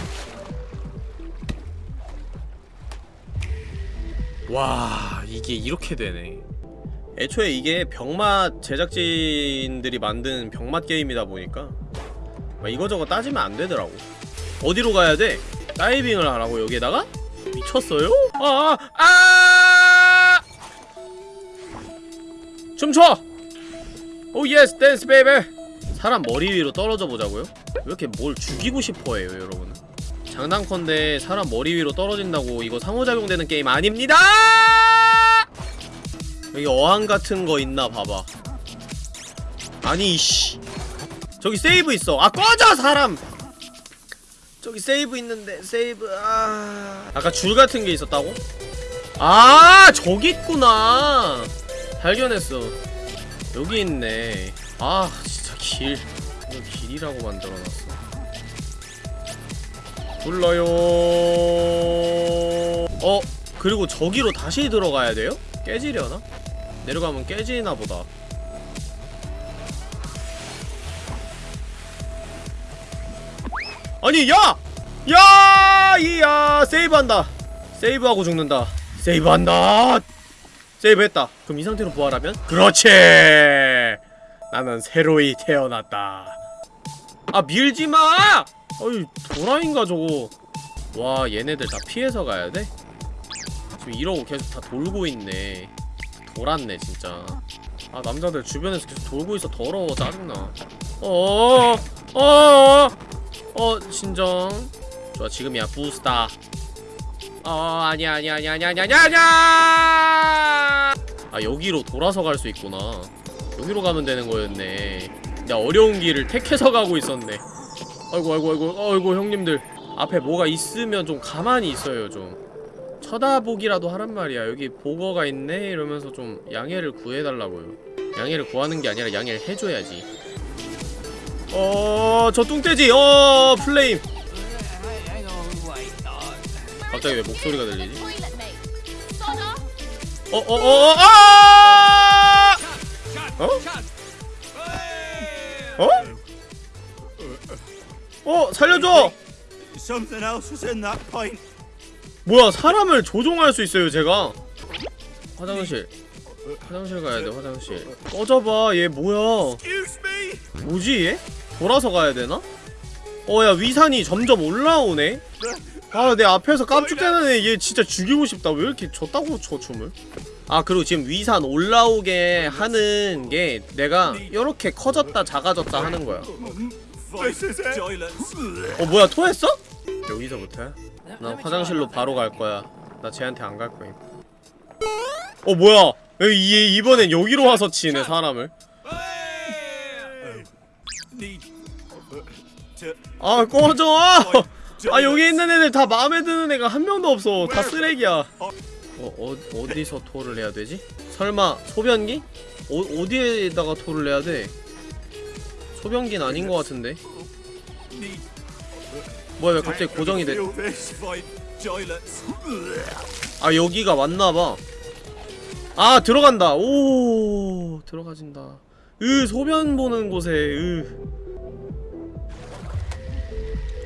와 이게 이렇게 되네 애초에 이게 병맛 제작진들이 만든 병맛 게임이다 보니까 막 이거저거 따지면 안 되더라고 어디로 가야 돼? 다이빙을 하라고 여기에다가? 미쳤어요? 아! 아! 아! 춤춰! oh yes dance baby 사람 머리 위로 떨어져 보자고요? 왜 이렇게 뭘 죽이고 싶어해요 여러분 장난컨대 사람 머리 위로 떨어진다고 이거 상호작용되는 게임 아닙니다! 여기 어항 같은 거 있나 봐봐. 아니 씨. 저기 세이브 있어. 아 꺼져 사람! 저기 세이브 있는데 세이브 아. 아까 줄 같은 게 있었다고? 아 저기 있구나. 발견했어. 여기 있네. 아 진짜 길. 이거 길이라고 만들어놨어. 불러요. 어? 그리고 저기로 다시 들어가야 돼요? 깨지려나? 내려가면 깨지나 보다 아니 야! 야! 이야 세이브한다 세이브하고 죽는다 세이브한다 세이브했다 그럼 이 상태로 부활하면? 그렇지 나는 새로이 태어났다 아 밀지마! 어이 도라인가 저거 와 얘네들 다 피해서 가야돼? 지금 이러고 계속 다 돌고 있네 돌았네 진짜. 아 남자들 주변에서 계속 돌고 있어. 더러워 짜증나. 어어어 어어 어 진정. 좋아 지금이야. 부스타. 어 아니야 아니야 아니야 아니야 아니야 아니야 아 여기로 돌아서 갈 수 있구나. 여기로 가면 되는 거였네. 야 어려운 길을 택해서 가고 있었네. 아이고 아이고 아이고. 아이고 형님들. 앞에 뭐가 있으면 좀 가만히 있어요 좀 쳐다보기라도 하란 말이야 여기 보거가 있네 이러면서 좀 양해를 구해달라고요 양해를 구하는 게 아니라 양해를 해줘야지 어저 뚱돼지 어 플레임 갑자기 왜 목소리가 들리지? Toilet mate. Soda? 어어어어 아! 어? 어? 어 살려줘! 뭐야 사람을 조종할 수 있어요 제가 화장실 화장실 가야 돼 화장실 꺼져봐 얘 뭐야. 뭐지 얘? 돌아서 가야 되나? 어야 위산이 점점 올라오네 아 내 앞에서 깜짝대는 애 얘 진짜 죽이고 싶다 왜 이렇게 졌다고 저 춤을 아 그리고 지금 위산 올라오게 하는 게 내가 이렇게 커졌다 작아졌다 하는 거야. Toilets. 어 뭐야 토했어? 여기서부터 야? 나 화장실로 바로 갈 거야 나 쟤한테 안 갈 거임 어 뭐야 이, 이번엔 여기로 와서 치네 사람을. 아 꺼져 아 여기 있는 애들 다 마음에 드는 애가 한 명도 없어 다 쓰레기야 어, 어 어디서 토를 해야 되지? 설마 소변기? 어, 어디에다가 토를 해야 돼? 소변기는 아닌 것 같은데. 뭐야 왜 갑자기 고정이 돼? 아 여기가 맞나봐. 아 들어간다. 오 들어가진다. 으 소변 보는 곳에 으.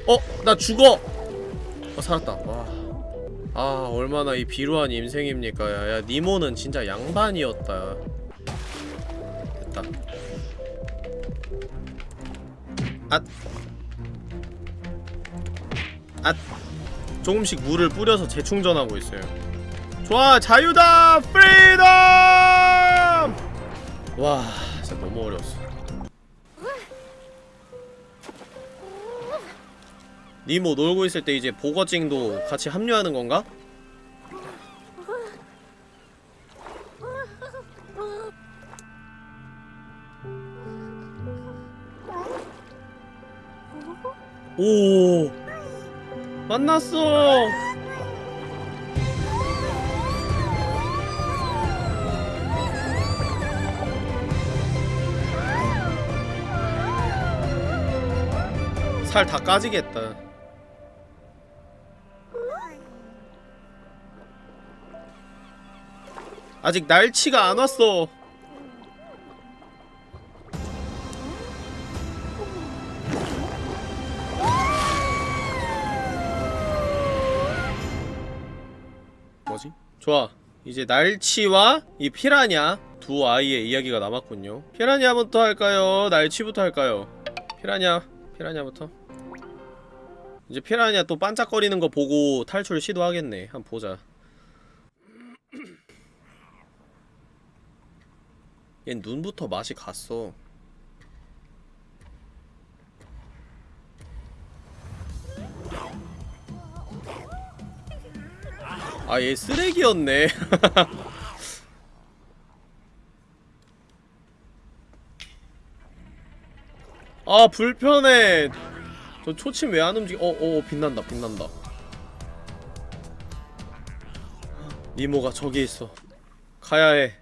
어? 나 죽어! 어 살았다. 와 아 얼마나 이 비루한 인생입니까. 야, 야 니모는 진짜 양반이었다. 됐다. 앗 앗. 조금씩 물을 뿌려서 재충전하고 있어요 좋아 자유다 freedom 와 진짜 너무 어려웠어 니모 놀고 있을 때 이제 보거찡도 같이 합류하는 건가? 오 만났어. 살 다 까지겠다. 아직 날치가 안 왔어 좋아. 이제 날치와 이 피라냐 두 아이의 이야기가 남았군요. 피라냐부터 할까요? 날치부터 할까요? 피라냐 피라냐부터? 이제 피라냐 또 반짝거리는 거 보고 탈출 시도하겠네. 한번 보자. <clears throat> 얜 눈부터 맛이 갔어 아 얘 쓰레기였네. <laughs> 아 불편해. 저 초침 왜 안 움직여? 어어 빛난다 빛난다. 니모가 저기 있어. 가야해.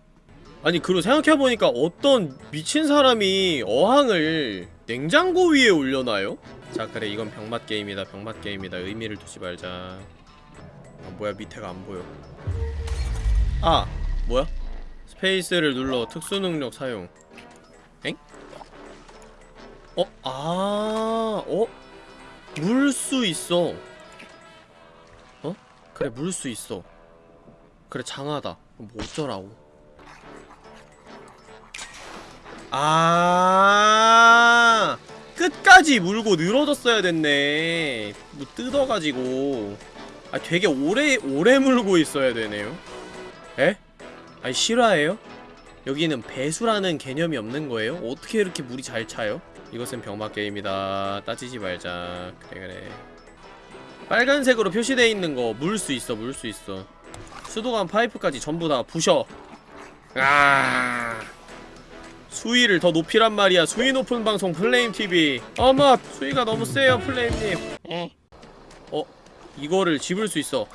아니 그리고 생각해보니까 어떤 미친 사람이 어항을 냉장고 위에 올려놔요? 자 그래 이건 병맛 게임이다 병맛 게임이다. 의미를 두지 말자 아 뭐야 밑에가 안 보여 아 뭐야? 스페이스를 눌러 특수 능력 사용 엥? 어? 아 어? 물 수 있어 어? 그래 물 수 있어 그래 장하다 뭐 어쩌라고 아 끝까지 물고 늘어졌어야 됐네 뭐 뜯어가지고 아 되게 오래 오래 물고 있어야 되네요. 에? 아니 실화예요? 여기는 배수라는 개념이 없는 거예요? 어떻게 이렇게 물이 잘 차요? 이것은 병맛 게임이다. 따지지 말자. 그래 그래. 빨간색으로 표시되어 있는 거 물 수 있어 물 수 있어. 수도관 파이프까지 전부 다 부셔. 아. 수위를 더 높이란 말이야. 수위 높은 방송 플레임TV 어머 수위가 너무 세요 플레임님. 어 이거를 집을 수 있어.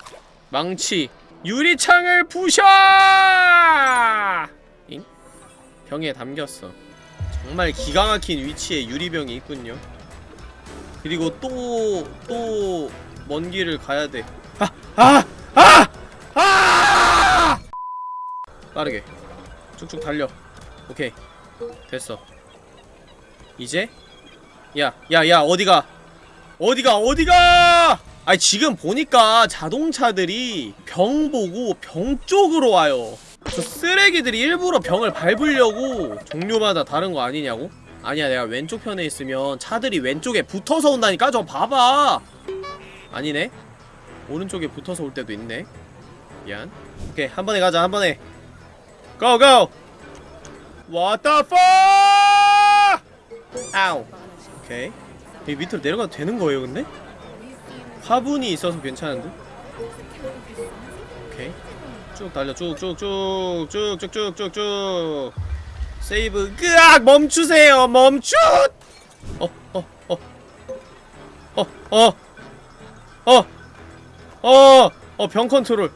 망치. 유리창을 부셔! 잉? 병에 담겼어. 정말 기가 막힌 위치에 유리병이 있군요. 그리고 또 또 먼 길을 가야 돼. 아! 아! 아! 아! 빠르게. 쭉쭉 달려. 오케이. 됐어. 이제? 야 야 야 어디가? 어디가? 어디가 아니 지금 보니까 자동차들이 병 보고 병 쪽으로 와요. 저 쓰레기들이 일부러 병을 밟으려고 종류마다 다른 거 아니냐고? 아니야 내가 왼쪽 편에 있으면 차들이 왼쪽에 붙어서 온다니까? 저 봐봐. 아니네. 오른쪽에 붙어서 올 때도 있네. 미안. 오케이 한 번에 가자 한 번에. 고고! Fuck? 아우. 오케이. 이 밑으로 내려가도 되는 거예요 근데? 화분이 있어서 괜찮은데? 오케이. 쭉 달려. 쭉 쭉 쭉 쭉 쭉 쭉 쭉쭉. 세이브. 으악! 멈추세요. 멈추! 어어어어어어어어병 컨트롤.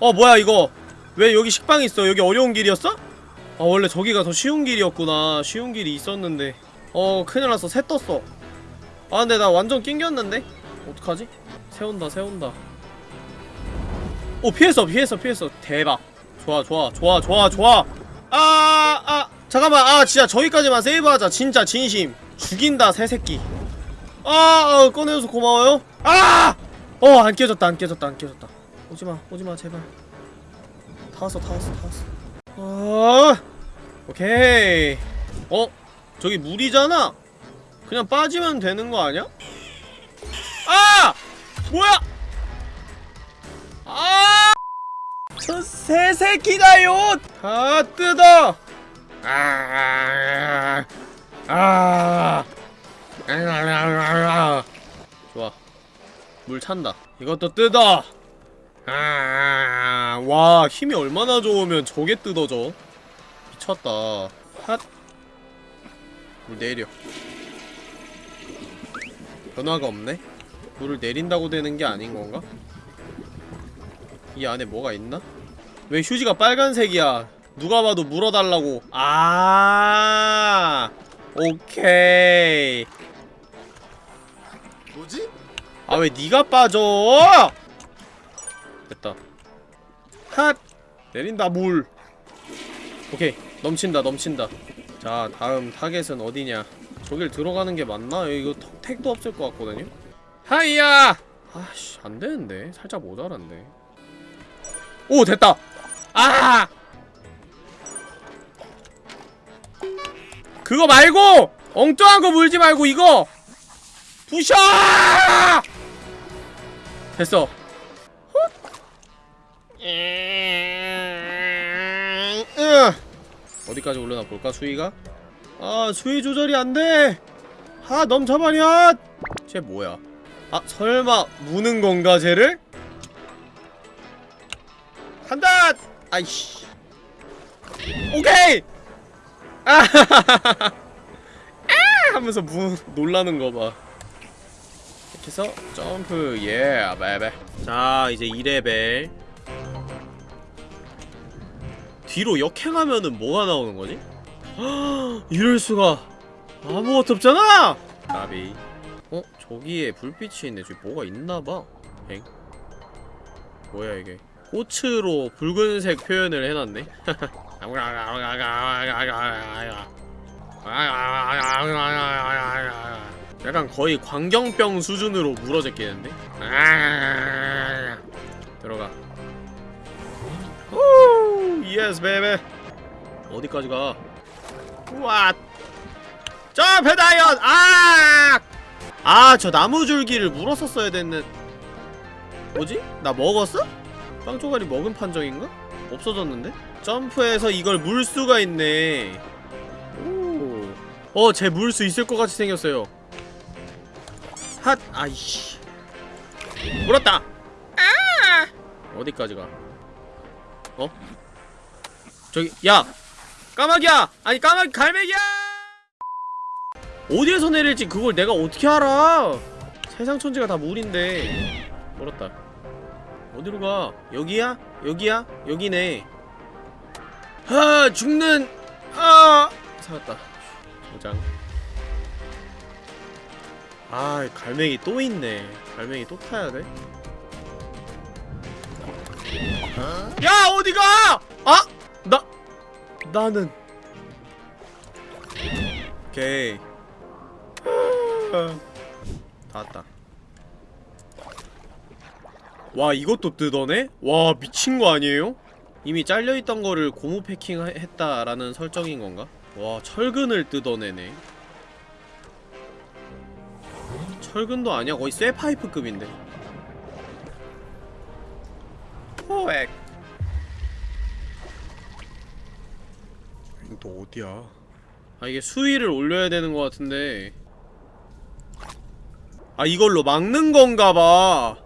어 뭐야 이거? 왜 여기 식빵 있어? 여기 어려운 길이었어? 아 원래 저기가 더 쉬운 길이었구나. 쉬운 길이 있었는데. 어 큰일났어. 새 떴어. 아 근데 나 완전 낑겼는데? 어떡하지? 세운다 세운다. 오 피했어 피했어 피했어. 대박. 좋아 좋아 좋아 좋아 좋아. 아아 아, 잠깐만. 아 진짜 저기까지만 세이브하자. 진짜 진심. 죽인다 새새끼. 아 어, 꺼내줘서 고마워요. 아! 어 안 깨졌다 안 깨졌다 안 깨졌다. 오지마 오지마 제발. 다 왔어 다 왔어 다 왔어. 어 오케이. 어 저기 물이잖아 그냥 빠지면 되는 거 아니야? 아! 뭐야! 아! 저 새 새끼다요! 다 뜯어! 아, 아, 아, 좋아. 물 찬다. 이것도 뜯어! 아, 와 힘이 얼마나 좋으면 저게 뜯어져. 미쳤다. 핫. 물 내려 변화가 없네 물을 내린다고 되는 게 아닌 건가? 이 안에 뭐가 있나? 왜 휴지가 빨간색이야? 누가 봐도 물어달라고. 아, 오케이. 뭐지? 아 왜 네가 빠져? 됐다. 핫 내린다 물. 오케이 넘친다 넘친다. 자 다음 타겟은 어디냐? 저길 들어가는 게 맞나? 이거 턱- 택도 없을 것 같거든요. 하이야. 아씨 안 되는데 살짝 모자란데. 오 됐다. 아. 그거 말고 엉뚱한 거 물지 말고 이거 부셔! 됐어. 어디까지 올려나 볼까 수위가? 아 수위 조절이 안 돼. 아 넘쳐버려. 쟤 뭐야? 아 설마 무는 건가 쟤를? 간다! 아이씨. 오케이! 아! <laughs> 아! 하면서 무 놀라는 거 봐. 이렇게 해서 점프 예 베베. 자, 이제 2레벨. 뒤로 역행하면은 뭐가 나오는 거지? 헉, <gasps> 이럴 수가. 아무것도 없잖아. 나비. 어, 저기에 불빛이 있네. 저기 뭐가 있나 봐. 엥? 뭐야 이게? 꽃으로 붉은색 표현을 해놨네. <laughs> 약간 거의 광견병 수준으로 물어제끼는데? <laughs> 들어가. oh, yes baby. 어디까지 가? 우와. 점프 다이언. 아! 아, 저 나무줄기를 물었었어야 됐는. 뭐지? 나 먹었어? 빵 조각이 먹은 판정인가? 없어졌는데? 점프해서 이걸 물 수가 있네. 오. 어, 쟤 물 수 있을 것 같이 생겼어요. 핫! 아이씨. 물었다! 아! 어디까지 가? 어? 저기, 야! 까마귀야! 아니, 까마귀 갈매기야! 어디에서 내릴지 그걸 내가 어떻게 알아? 세상 천지가 다 물인데. 물었다. 어디로 가? 여기야? 여기야? 여기네. 아, 죽는, 아! 살았다. 저장. 아, 갈매기 또 있네. 갈매기 또 타야 돼? 야, 어디가! 아! 나, 나는. 오케이. 다 왔다. 와 이것도 뜯어내? 와 미친 거 아니에요? 이미 잘려있던 거를 고무 패킹 했다라는 설정인 건가? 와 철근을 뜯어내네 철근도 아니야 거의 쇠파이프급인데 호액 너 어디야? 아 이게 수위를 올려야 되는 것 같은데 아 이걸로 막는 건가봐.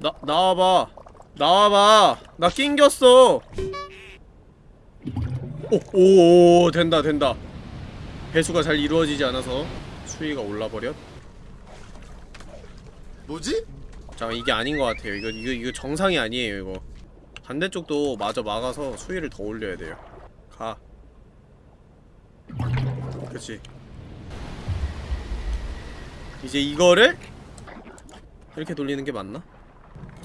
나, 나와봐. 나와봐. 나 낑겼어. 오, 오, 오 된다 된다. 배수가 잘 이루어지지 않아서 수위가 올라버렸. 뭐지? 잠깐 이게 아닌 것 같아요. 이거 이거 이거 정상이 아니에요 이거. 반대쪽도 마저 막아서 수위를 더 올려야 돼요. 가. 그치 이제 이거를 이렇게 돌리는 게 맞나?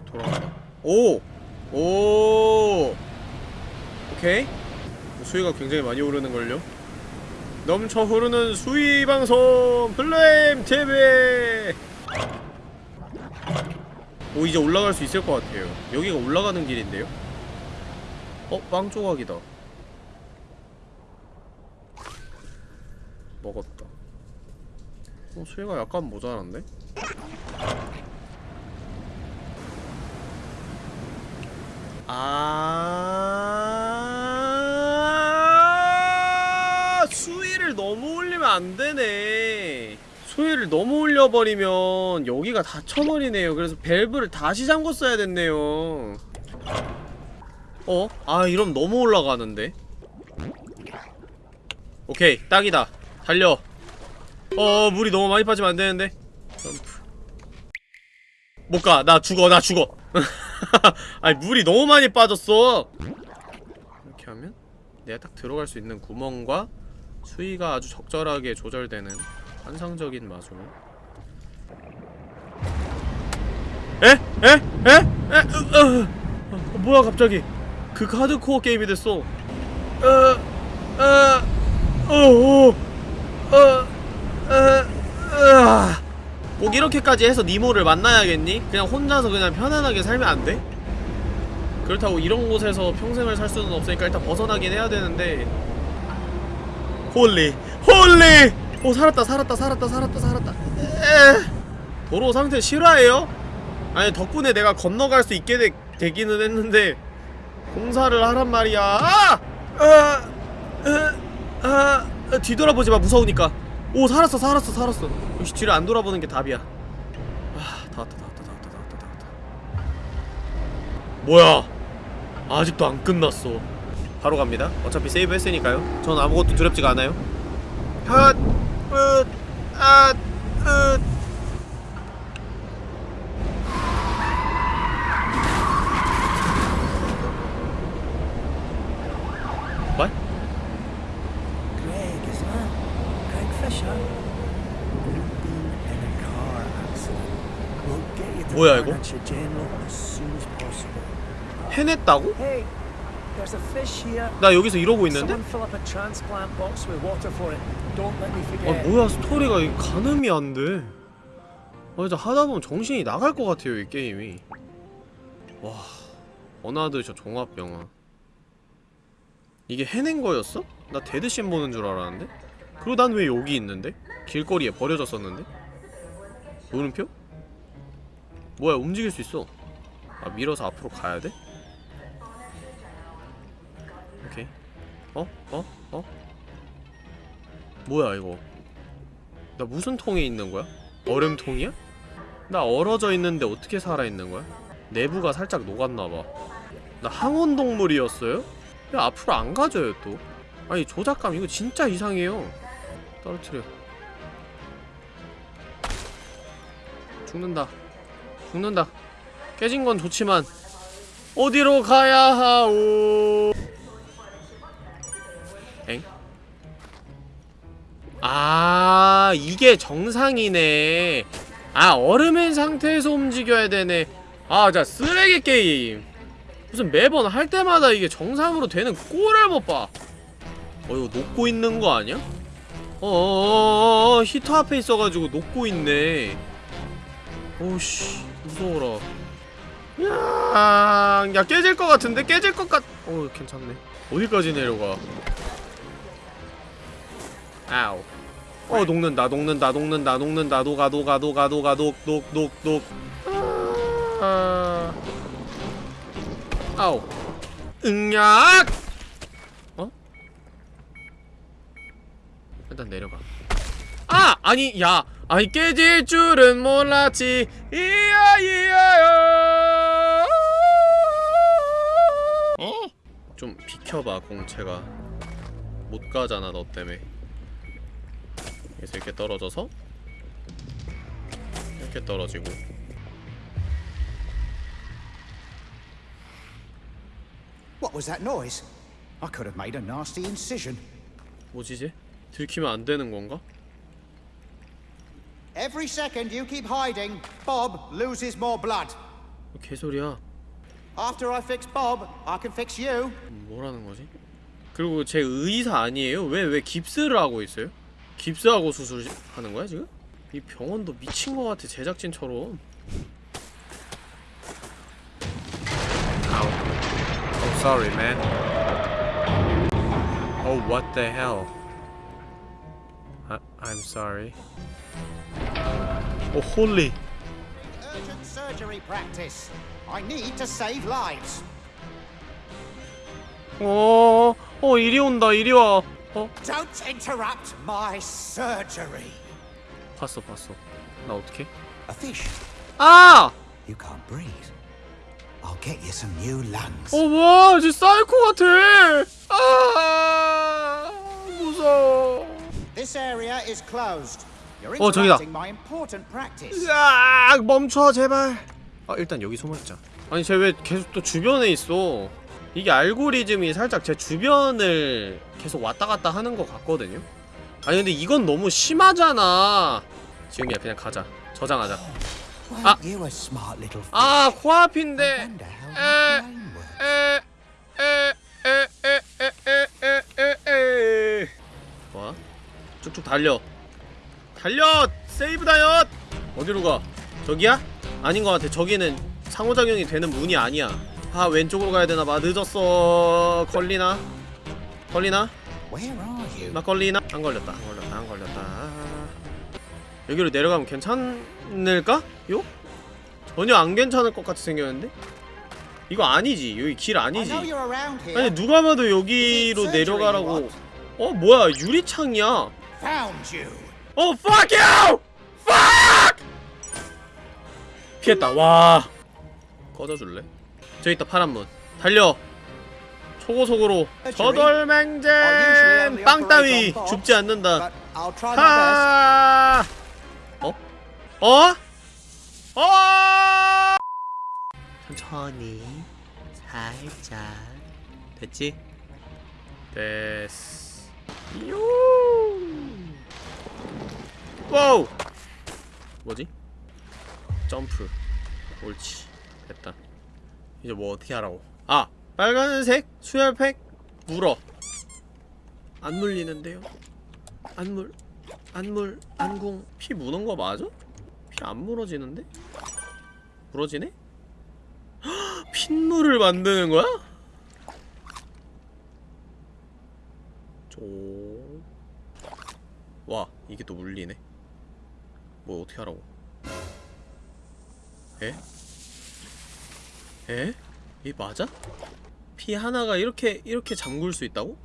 돌아가 오! 오! 오케이 수위가 굉장히 많이 오르는걸요 넘쳐 흐르는 수위 방송 플레임 TV 오 이제 올라갈 수 있을 것 같아요 여기가 올라가는 길인데요? 어? 빵 조각이다 먹었다 어? 수위가 약간 모자란데? 아 수위를 너무 올리면 안 되네. 수위를 너무 올려버리면 여기가 닫혀버리네요. 그래서 밸브를 다시 잠궜어야 됐네요. 어? 아 이러면 너무 올라가는데. 오케이 딱이다. 달려. 어 물이 너무 많이 빠지면 안 되는데. 점프. 못 가. 나 죽어. 나 죽어. <laughs> 아니 물이 너무 많이 빠졌어. 이렇게 하면 내가 딱 들어갈 수 있는 구멍과 수위가 아주 적절하게 조절되는 환상적인 마술. 에? 에? 에? 에? 으, 으. 어, 뭐야 갑자기? 그 하드코어 게임이 됐어. 어, 어, 어, 어, 어, 꼭 이렇게까지 해서 니모를 만나야겠니? 그냥 혼자서 그냥 편안하게 살면 안 돼? 그렇다고 이런 곳에서 평생을 살 수는 없으니까 일단 벗어나긴 해야 되는데 holy holy 오 살았다 살았다 살았다 살았다 살았다 에 도로 상태 실화예요? 아니 덕분에 내가 건너갈 수 있게 되, 되기는 했는데 공사를 하란 말이야 아! 아! 아! 아! 아! 뒤돌아보지마 무서우니까 오 살았어 살았어 살았어 역시 뒤를 안 돌아보는 게 답이야 아 다 왔다 다 왔다 다 왔다 다 왔다 다 왔다 뭐야 아직도 안 끝났어 바로 갑니다 어차피 세이브 했으니까요 전 아무것도 두렵지가 않아요 핫! 으! 아! 으! 뭐야, 이거? 해냈다고? 나 여기서 이러고 있는데? 아. 뭐야 스토리가 이 가늠이 안돼 아 진짜 하다보면 정신이 나갈 것 같아요 이 게임이 와 어나드 저 종합영화 이게 해낸 거였어? 나 데드씬 보는 줄 알았는데? 그리고 난 왜 여기 있는데? 길거리에 버려졌었는데? 물음표? 뭐야 움직일 수 있어 아 밀어서 앞으로 가야 돼? 오케이 어? 어? 어? 뭐야 이거 나 무슨 통에 있는 거야? 얼음통이야? 나 얼어져 있는데 어떻게 살아있는 거야? 내부가 살짝 녹았나봐 나 항온동물이었어요? 왜 앞으로 안 가져요 또 아니 조작감 이거 진짜 이상해요 떨어뜨려 죽는다 죽는다. 깨진 건 좋지만 어디로 가야 하오? 엥? 아 이게 정상이네. 아 얼음인 상태에서 움직여야 되네. 아자 쓰레기 게임. 무슨 매번 할 때마다 이게 정상으로 되는 꼴을 못봐. 어 이거 녹고 있는 거 아니야? 어어어어 히터 앞에 있어가지고 녹고 있네. 오씨 무서워라 야, 야 깨질 것 같은데 깨질 것 같. 어 괜찮네. 어디까지 내려가? 아우. 어 녹는다 녹는다 녹는다 녹는다 녹아 녹아 녹아 녹아 녹녹녹녹 아. 아우. 응약. 어? 일단 내려가. 아 아니 야 아니 깨질 줄은 몰랐지 이야 이야요 어? 좀 비켜봐 공채가 못 가잖아 너 때문에 그래서 이렇게 떨어져서 이렇게 떨어지고 What was that noise? I could have made a nasty incision. 뭐지 이제? 들키면 안 되는 건가? Every second you keep hiding, Bob loses more blood. 뭐 개소리야 After I fix Bob, I can fix you. 뭐라는 거지? 그리고 제 의사 아니에요? 왜 왜 깁스를 하고 있어요? 깁스하고 수술하는 거야 지금? 이 병원도 미친 거 같아 제작진처럼. 아우. Oh sorry man. Oh what the hell. I, I'm sorry. Oh holy. Urgent surgery practice. I need to save lives. 어, 어, 이리 온다, 이리 와. 어? Don't interrupt my surgery. 봤어, 봤어. 나 어떻게? A fish. 아! You can't breathe. I'll get you some new lungs. 어, 와, 쟤 사이코 같아. 아, 무서워. This area is closed. 어 저기다. 으악 멈춰 제발. 아 일단 여기 숨어있자. 아니 쟤 왜 계속 또 주변에 있어? 이게 알고리즘이 살짝 제 주변을 계속 왔다갔다 하는 것 같거든요? 아니 근데 이건 너무 심하잖아. 지금이야 그냥 가자. 저장하자. 아! 아 코앞인데. 에, 에, 에, 뭐야? 쭉쭉 달려. 달려! 세이브 다이엇! 어디로 가? 저기야? 아닌 것 같아. 저기는 상호작용이 되는 문이 아니야. 아, 왼쪽으로 가야 되나 봐. 늦었어. 걸리나? 걸리나? 나 걸리나? 안 걸렸다. 안 걸렸다. 안 걸렸다. 여기로 내려가면 괜찮을까? 요? 전혀 안 괜찮을 것 같이 생겼는데? 이거 아니지. 여기 길 아니지. 아니 누가 봐도 여기로 내려가라고. 어 뭐야 유리창이야. 어 fuck you! fuck! 피했다. 와. 꺼져줄래? 저기 있다 파란 문. 달려. 초고속으로 저돌맹잼 빵 따위 죽지 않는다. 하. 어? 어? 어? 천천히 살짝 됐지? 됐어. 요. wow. 뭐지? 점프. 옳지. 됐다. 이제 뭐 어떻게 하라고? 아, 빨간색 수혈팩 물어. 안 물리는데요? 안 물, 안 물, 안궁. 피 무는 거 맞아? 피 안 물어지는데? 물어지네? 헉, 핏물을 만드는 거야? 오. 와, 이게 또 물리네. 뭐 어떻게 하라고? 에? 에? 이 맞아? 피 하나가 이렇게 이렇게 잠글 수 있다고?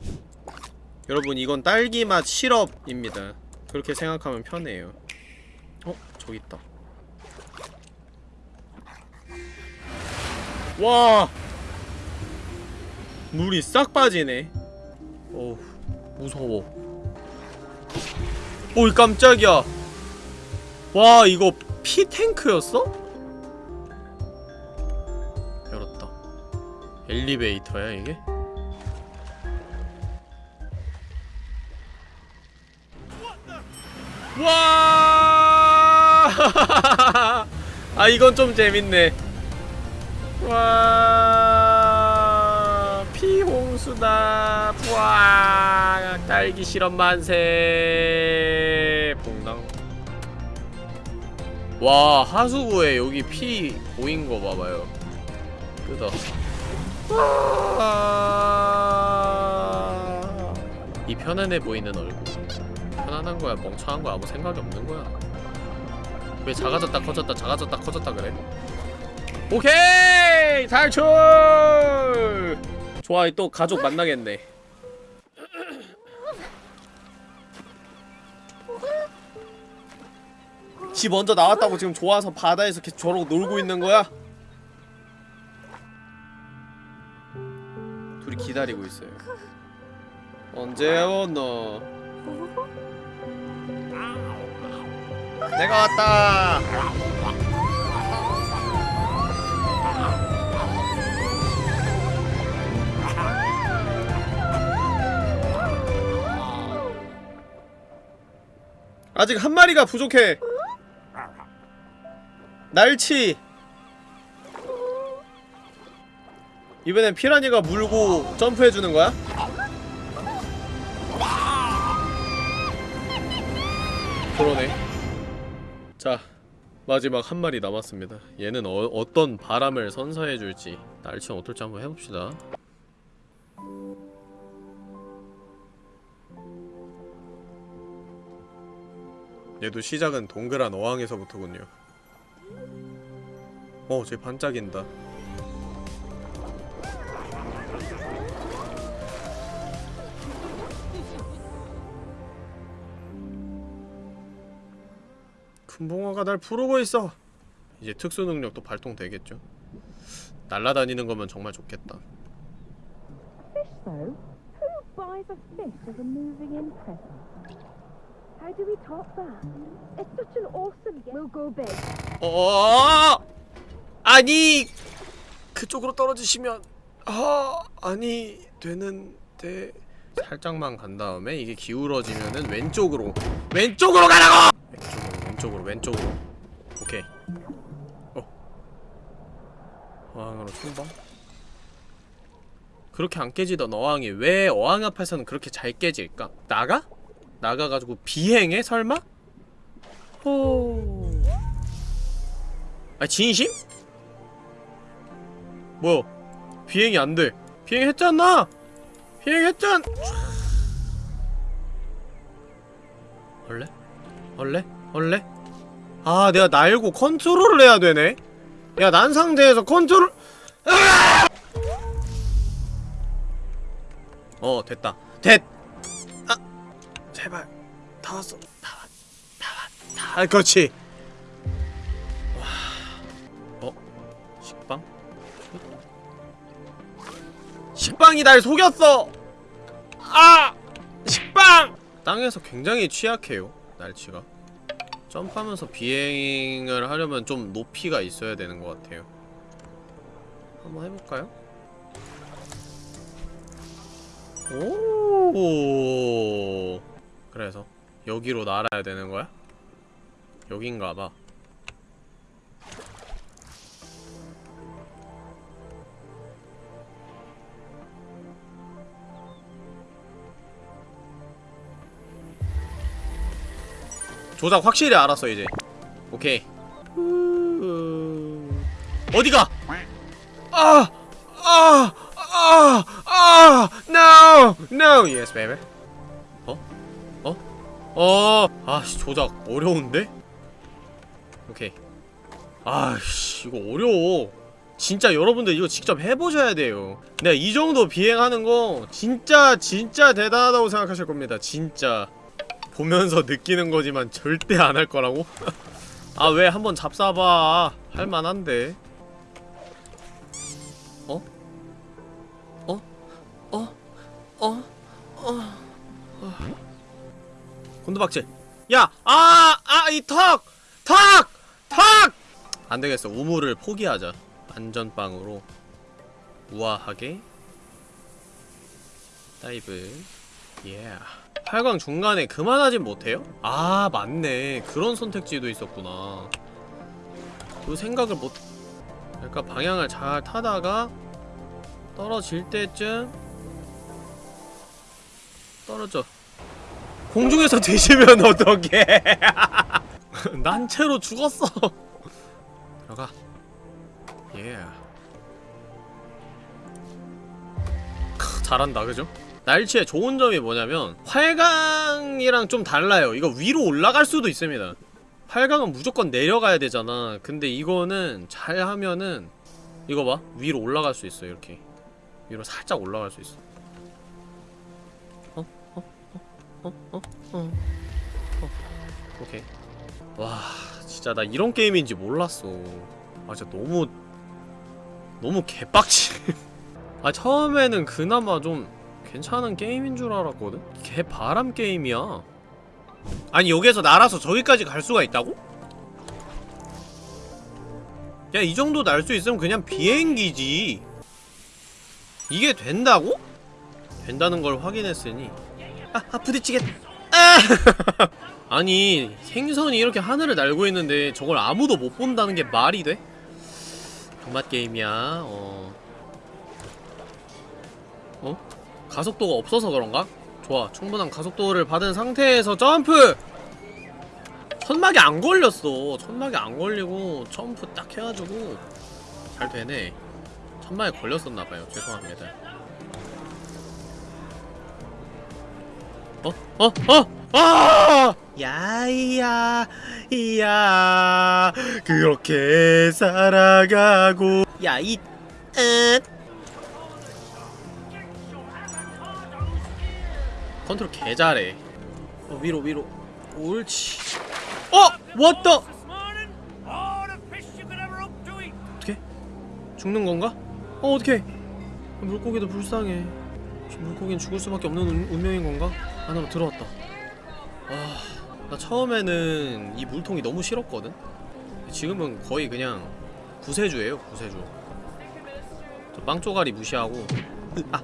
여러분 이건 딸기 맛 시럽입니다. 그렇게 생각하면 편해요. 어? 저기 있다. 와! 물이 싹 빠지네. 어우, 무서워. 오이 깜짝이야. 와, 이거 피 탱크였어? 열었다. 엘리베이터야, 이게? 와! <laughs> 아, 이건 좀 재밌네. 와 피홍수다 와 딸기 실험 만세 와 하수구에 여기 피 보인 거 봐봐요. 끄덕. 와. 이 편안해 보이는 얼굴. 편안한 거야. 멍청한 거야 아무 생각이 없는 거야. 왜 작아졌다 커졌다 작아졌다 커졌다 그래? 오케이! 탈출! 좋아 또 가족 만나겠네 지 먼저 나왔다고 지금 좋아서 바다에서 계속 저러고 놀고 있는 거야? 둘이 기다리고 있어요 언제 오너 내가 왔다 아직 한 마리가 부족해. 날치. 이번엔 피라니가 물고 점프해주는 거야? 그러네. 자, 마지막 한 마리 남았습니다. 얘는 어, 어떤 바람을 선사해줄지 날치는 어떨지 한번 해봅시다. 얘도 시작은 동그란 어항에서부터군요. 어, 쟤 반짝인다. 금붕어가 날 부르고 있어! 이제 특수능력도 발동되겠죠? 날라다니는 거면 정말 좋겠다. buys a fish as a moving in present? How do we top that? It's such an awesome game. We'll go big. Oh! 아니 그쪽으로 떨어지시면 아 아니 되는데. 살짝만 간 다음에 이게 기울어지면은 왼쪽으로 왼쪽으로 가라고! 왼쪽으로 왼쪽으로 왼쪽으로. 오케이. 어. 어항으로 충방? 그렇게 안 깨지던 어항이. 왜 어항 앞에서는 그렇게 잘 깨질까? 나가? 나가가지고 비행해 설마? 호. 아 진심? 뭐야 비행이 안돼 비행했잖아 비행했잖 원래? 원래? 원래? 아 내가 날고 컨트롤을 해야 되네 야 난 상태에서 컨트롤! 어 됐다 됐! 아 제발 다 왔어 다 왔, 다 왔, 다 왔. 그렇지 식빵이 날 속였어! 아! 식빵! 땅에서 굉장히 취약해요 날치가 점프하면서 비행을 하려면 좀 높이가 있어야 되는 것 같아요 한번 해볼까요? 오 그래서 여기로 날아야 되는 거야? 여긴가봐 조작 확실히 알았어 이제 오케이 어디가 아! 아! 아! 아! No! No! Yes, baby. 어? 어? 어! 아씨, 조작 어려운데? 오케이. 아씨, 이거 어려워. 진짜 여러분들 이거 직접 해보셔야 돼요. 내가 이 정도 비행하는 거 진짜 진짜 대단하다고 생각하실 겁니다. 진짜. 보면서 느끼는 거지만 절대 안 할 거라고? <laughs> 아 왜 한번 잡사봐 할만한데 어? 어? 어? 어? 어? 어? 곤두박질 야! 아! 아! 이 턱! 턱! 턱! 안되겠어 우물을 포기하자 안전빵으로 우아하게 dive yeah 활강 중간에 그만하진 못해요? 아 맞네. 그런 선택지도 있었구나. 그 생각을 못 그러니까 방향을 잘 타다가 떨어질 때쯤 떨어져. 공중에서 <laughs> 뒤지면 어떡해? <laughs> 난 채로 죽었어. <laughs> 들어가. Yeah. 크, 잘한다 그죠? 날치의 좋은 점이 뭐냐면 활강이랑 좀 달라요 이거 위로 올라갈 수도 있습니다 활강은 무조건 내려가야 되잖아 근데 이거는 잘 하면은 이거 봐 위로 올라갈 수 있어 이렇게 위로 살짝 올라갈 수 있어 어? 어? 어? 어? 어? 어? 어? 오케이 와 진짜 나 이런 게임인지 몰랐어 아 진짜 너무 너무 개빡치 <laughs> 아 처음에는 그나마 좀 괜찮은 게임인 줄 알았거든? 개 바람 게임이야 아니 여기에서 날아서 저기까지 갈 수가 있다고? 야 이 정도 날 수 있으면 그냥 비행기지 이게 된다고? 된다는 걸 확인했으니 아, 아 부딪히겠다 아! <laughs> 아니 생선이 이렇게 하늘을 날고 있는데 저걸 아무도 못 본다는 게 말이 돼? 병맛 게임이야 어 가속도가 없어서 그런가? 좋아 충분한 가속도를 받은 상태에서 점프! 천막이 안 걸렸어 천막이 안 걸리고 점프 딱 해가지고 잘 되네 천막에 걸렸었나봐요 죄송합니다 어? 어? 어? 아! 야이야 이야 그렇게 살아가고 야이 응 컨트롤 개 잘해 어, 위로 위로 옳지 어! 왔다! 어떻게? 죽는 건가? 어 어떻게? 물고기도 불쌍해. 물고기는 죽을 수밖에 없는 운, 운명인 건가? 안으로 들어왔다. 아, 나 처음에는 이 물통이 너무 싫었거든. 지금은 거의 그냥 구세주예요, 구세주. 저빵 쪼가리 무시하고. 아,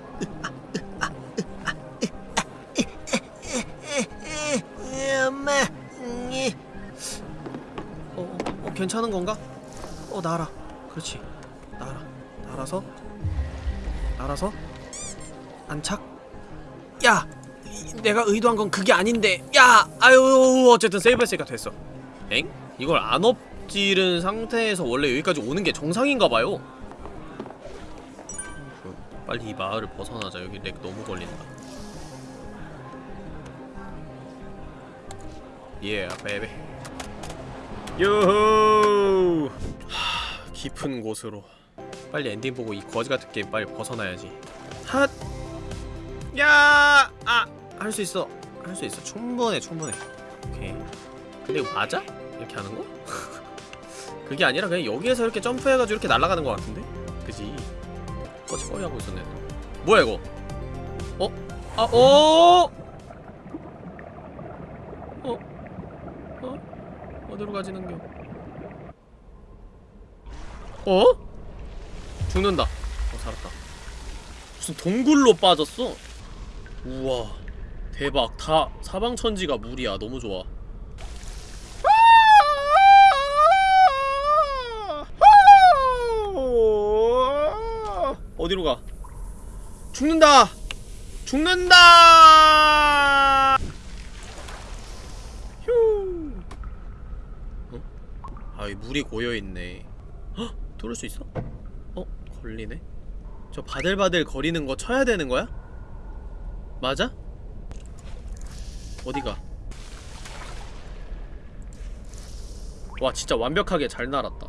엄마. 예. 어, 어, 어, 괜찮은 건가? 어, 날아. 그렇지. 날아. 날아서. 날아서. 안착. 야! 이- 내가 의도한 건 그게 아닌데. 야! 아유, 어쨌든 세이브 했으니까 됐어. 엥? 이걸 안 엎지른 상태에서 원래 여기까지 오는 게 정상인가 봐요. 그, 빨리 이 마을을 벗어나자. 여기 렉 너무 걸린다. yeah, yeah, baby. 요호 하, 깊은 곳으로 빨리 엔딩 보고 이 거지 같은 게임 빨리 벗어나야지 핫! 야! 아! 할 수 있어 할 수 있어 충분해 충분해 오케이 근데 이거 맞아? 이렇게 하는 거? <laughs> 그게 아니라 그냥 여기에서 이렇게 점프해가지고 이렇게 날아가는 거 같은데? 그지? 뻘짓거리 하고 있었네 뭐야 이거? 어? 아, 어? 어? 어? 어디로 가지는겨? 어? 죽는다. 어 살았다. 무슨 동굴로 빠졌어? 우와 대박 다 사방천지가 물이야 너무 좋아. 어디로 가? 죽는다! 죽는다! 휴. 어? 아, 이 물이 고여있네. 헉! 뚫을 수 있어? 어? 걸리네? 저 바들바들 거리는 거 쳐야 되는 거야? 맞아? 어디가? 와, 진짜 완벽하게 잘 날았다.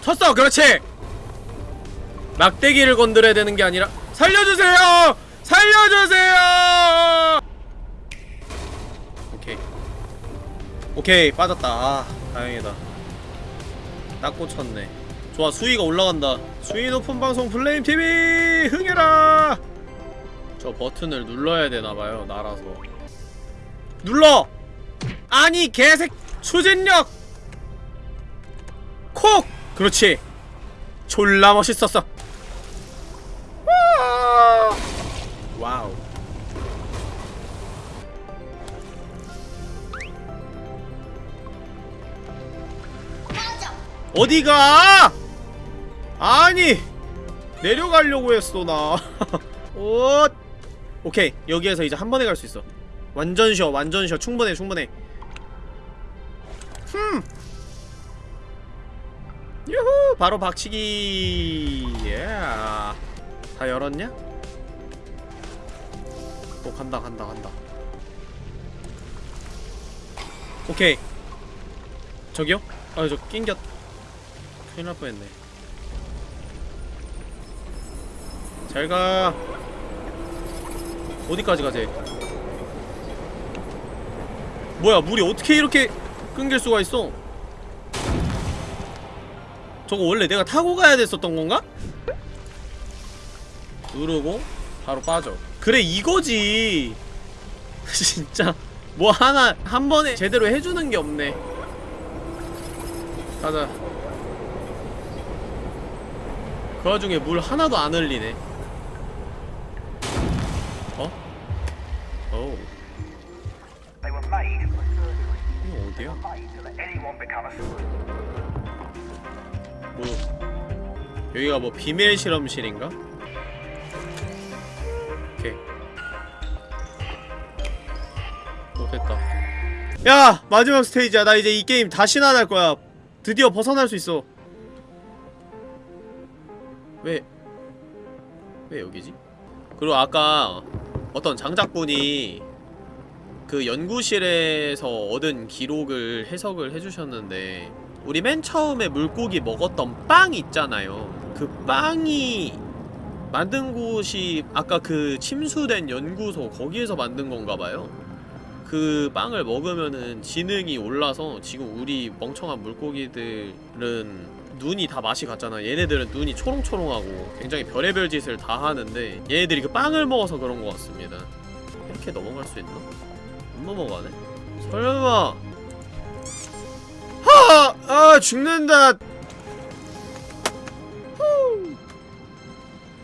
쳤어! 그렇지! 막대기를 건드려야 되는 게 아니라 살려주세요! 살려주세요! 오케이 빠졌다. 아 다행이다. 딱 꽂혔네. 좋아 수위가 올라간다. 수위 높은 방송 플레임TV 흥해라! 저 버튼을 눌러야 되나봐요 날아서. 눌러! 아니 개색 추진력! 콕! 그렇지. 졸라 멋있었어. 와! 와우 어디가? 아니 내려가려고 했어 나. <laughs> 오, 오케이 여기에서 이제 한 번에 갈 수 있어. 완전 쉬어, 완전 쉬어. 충분해, 충분해. 흠. 유후, 바로 박치기. 예. 다 열었냐? 오 간다, 간다, 간다. 오케이. 저기요? 아, 저 낑겼. 큰일 날 뻔했네. 잘가. 어디까지 가재 뭐야 물이 어떻게 이렇게 끊길 수가 있어? 저거 원래 내가 타고 가야 됐었던 건가? 누르고 바로 빠져. 그래 이거지. <laughs> 진짜. 뭐 하나 한 번에 제대로 해주는 게 없네. 가자 그 와중에 물 하나도 안 흘리네 어? 어우 이거 어디야? 뭐 여기가 뭐 비밀 실험실인가? 오케이 오 됐다 야! 마지막 스테이지야 나 이제 이 게임 다시는 안할 거야 드디어 벗어날 수 있어 왜, 왜 여기지? 그리고 아까 어떤 장작분이 그 연구실에서 얻은 기록을 해석을 해주셨는데 우리 맨 처음에 물고기 먹었던 빵 있잖아요 그 빵이 만든 곳이 아까 그 침수된 연구소 거기에서 만든 건가봐요 그 빵을 먹으면은 지능이 올라서 지금 우리 멍청한 물고기들은 눈이 다 맛이 같잖아 얘네들은 눈이 초롱초롱하고 굉장히 별의별 짓을 다 하는데 얘네들이 그 빵을 먹어서 그런 것 같습니다 이렇게 넘어갈 수 있나? 안 넘어가네? 설마 하! 아 죽는다 후.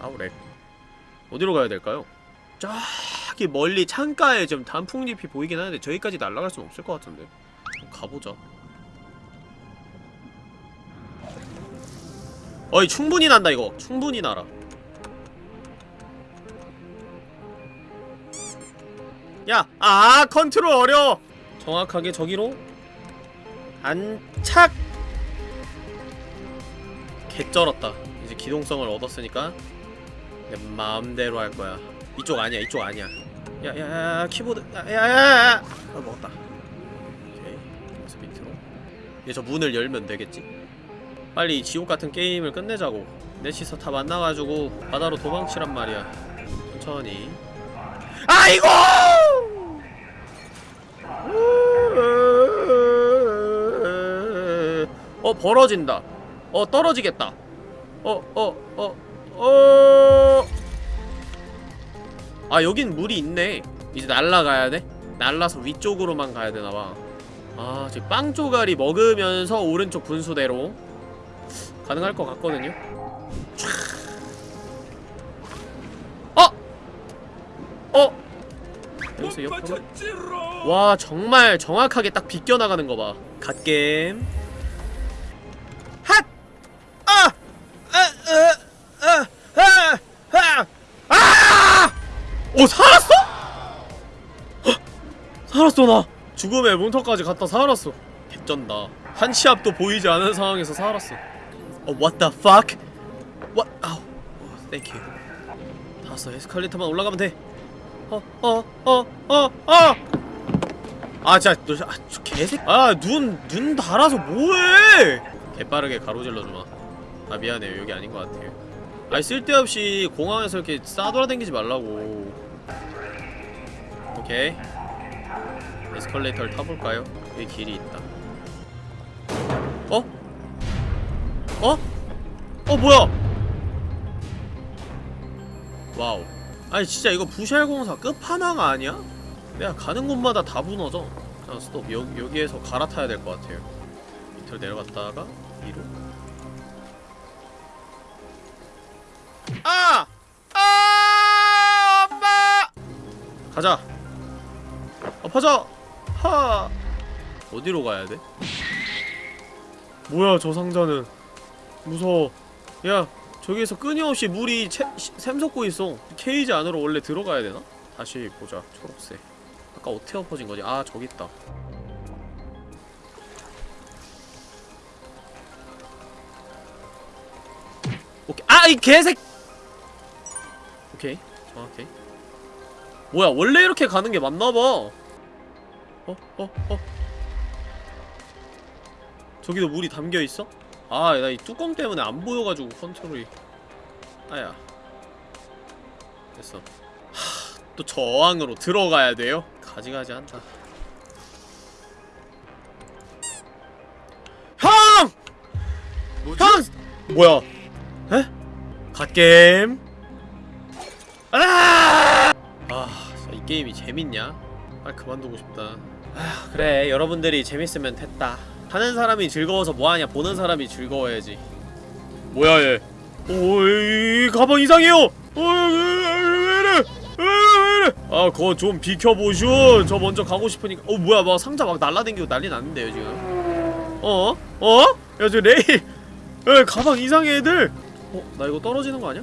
아우렉 어디로 가야 될까요? 저기 멀리 창가에 좀 단풍잎이 보이긴 하는데 저기까지 날아갈 순 없을 것 같은데 가보자 어이 충분히 난다 이거. 충분히 날아 야! 아 컨트롤 어려워. 정확하게 저기로. 안착. 개쩔었다. 이제 기동성을 얻었으니까 내 마음대로 할 거야. 이쪽 아니야 이쪽 아니야. 야야야 키보드. 야야야 아 먹었다. 오케이. 그래서 밑으로. 이제 저 문을 열면 되겠지 빨리 이 지옥 같은 게임을 끝내자고. 넷이서 다 만나가지고 바다로 도망치란 말이야. 천천히. 아이고 어 벌어진다. 어 떨어지겠다. 어 어 어 어, 아 여긴 물이 있네. 이제 날라가야 돼? 날라서 위쪽으로만 가야 되나봐. 아 지금 빵 쪼가리 먹으면서 오른쪽 분수대로 가능할 것 같거든요 촤. 어! 어! 여기서 옆으로 와 정말 정확하게 딱 비껴나가는 거봐 갓겜 핫! 아! 아! 아! 아! 아! 아! 아! 오 살았어? 헉! 살았어 나 죽음의 문턱까지 갔다 살았어 개쩐다 한 치 앞도 보이지 않은 상황에서 살았어 어 what the fuck? what? 아우 어, thank you 다 왔어 에스컬레이터만 올라가면 돼 어, 어, 어, 어, 어! 아, 진짜, 너, 아, 저 개새, 아, 눈, 눈 달아서 뭐해! 개빠르게 가로질러주마. 아, 미안해요. 여기 아닌 것 같아요. 아니, 쓸데없이 공항에서 이렇게 싸돌아다니지 말라고. 오케이. 에스컬레이터를 타볼까요? 여기 길이 있다. 어? 어? 어, 뭐야! wow. 아니 진짜 이거 부샬 공사 끝판왕 아니야? 내가 가는 곳마다 다 무너져 자 스톱 여, 여기에서 갈아타야 될 것 같아요 밑으로 내려갔다가 위로 아! 아! 엄마! 가자 엎어져! 하! 어디로 가야 돼? 뭐야 저 상자는 무서워 야 저기에서 끊임없이 물이 채, 시- 샘솟고 있어 케이지 안으로 원래 들어가야 되나? 다시 보자 초록색 아까 어떻게 엎어진 거지? 아 저기 있다 오케이 아 이 개색 오케이 정확해 뭐야 원래 이렇게 가는 게 맞나봐 어? 어? 어? 저기도 물이 담겨있어? 아, 나 이 뚜껑 때문에 안 보여가지고 컨트롤이 아야 됐어 하, 또 저항으로 들어가야 돼요? 가지가지 한다 형! 형! 뭐야? 에? 갓게임? 아! 아, 진짜 이 게임이 재밌냐? 빨리 그만두고 싶다 아, 그래 여러분들이 재밌으면 됐다 하는 사람이 즐거워서 뭐하냐 보는 사람이 즐거워야지 뭐야 얘 오이 가방 이상해요 아 그거 좀 비켜보슈 저 먼저 가고 싶으니까 어 뭐야 막 상자 막 날라댕기고 난리 났는데요 지금 어? 어? 야 저 레일 야 가방 이상해 애들 어? 나 이거 떨어지는 거 아니야?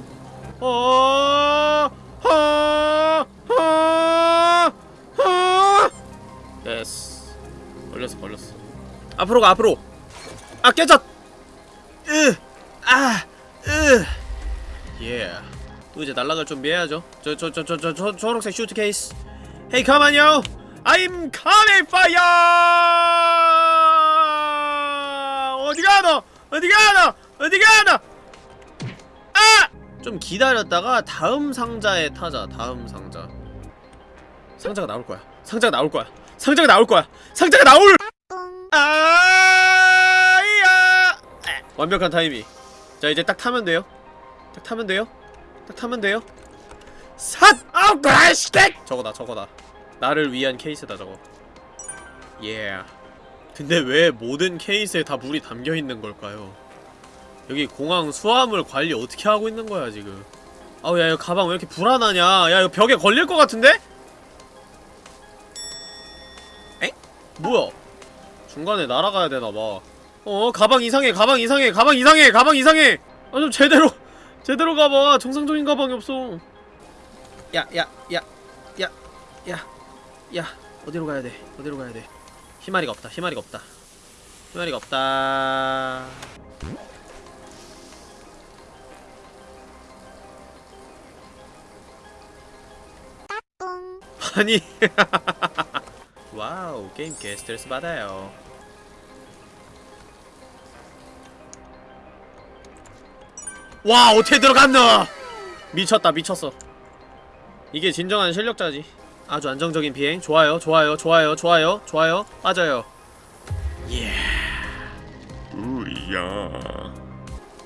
어? 하! 하! 하! 됐어 걸렸어 걸렸어 앞으로 가 앞으로. 아 깨졌. 으아으예. 또 이제 날아갈 준비해야죠. 저 저 저 저 저 저 초록색 슈트 케이스. come on yo I'm coming for you 어디 가 너? 어디 가 너? 어디 가 너? 아 좀 기다렸다가 다음 상자에 타자. 다음 상자. 상자가 나올 거야. 상자가 나올 거야. 상자가 나올 거야. 상자가 나올 아야! 완벽한 타이밍. 자 이제 딱 타면 돼요. 딱 타면 돼요. 딱 타면 돼요. 삿! 아우 가시게! 저거다 저거다. 나를 위한 케이스다 저거. 예 근데 왜 모든 케이스에 다 물이 담겨있는 걸까요? 여기 공항 수화물 관리 어떻게 하고 있는 거야 지금? 아우 야 이거 가방 왜 이렇게 불안하냐? 야 이거 벽에 걸릴 것 같은데? 에? 뭐야 중간에 날아가야 되나봐. 어 가방 이상해 가방 이상해 가방 이상해 가방 이상해! 아 좀 제대로 제대로 가봐. 정상적인 가방이 없어. 야 야 야 야 야 야 어디로 가야 돼? 어디로 가야 돼? 희마리가 없다 희마리가 없다. 희마리가 없다. 아니 <laughs> wow 게임 개 스트레스 받아요 와 어떻게 들어갔노 미쳤다 미쳤어. 이게 진정한 실력자지. 아주 안정적인 비행. 좋아요 좋아요 좋아요 좋아요 좋아요. 맞아요. 우야.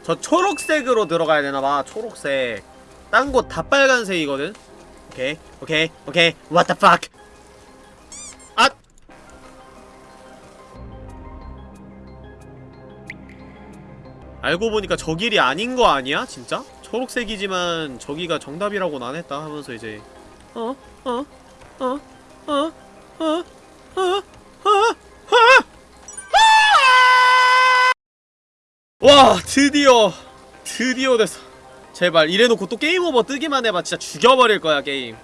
저 초록색으로 들어가야 되나봐 초록색. 딴 곳 다 빨간색이거든. 오케이 오케이 오케이. What the fuck 알고 보니까 저 길이 아닌 거 아니야 진짜? 초록색이지만 저기가 정답이라고는 안 했다 하면서 이제 어? 어? 어? 어? 어? 어? 어? 어? 와 드디어 드디어 됐어 제발 이래놓고 또 게임 오버 뜨기만 해봐 진짜 죽여버릴 거야 게임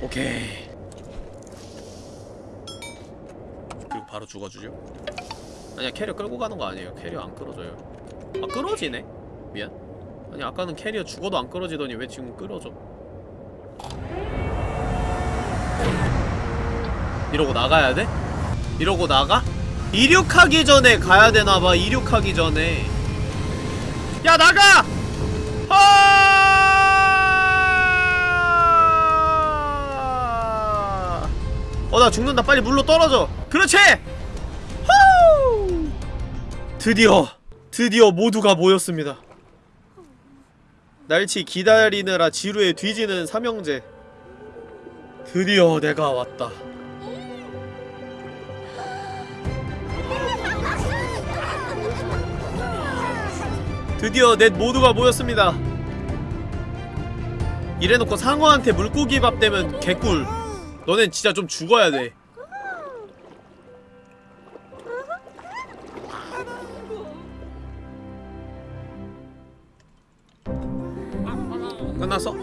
오케이 그리고 바로 죽어주죠 아니야 캐리어 끌고 가는 거 아니에요 캐리어 안 끌어져요 아 끌어지네 미안 아니 아까는 캐리어 죽어도 안 끌어지더니 왜 지금 끌어져 이러고 나가야 돼? 이러고 나가? 이륙하기 전에 가야 되나봐 이륙하기 전에 야 나가! 아! 어나 죽는다 빨리 물로 떨어져 그렇지! 후! 드디어 드디어 모두가 모였습니다. 날치 기다리느라 지루에 뒤지는 삼형제. 드디어 내가 왔다. 드디어 넷 모두가 모였습니다. 이래놓고 상어한테 물고기 밥 되면 개꿀. 너넨 진짜 좀 죽어야 돼 끝났어?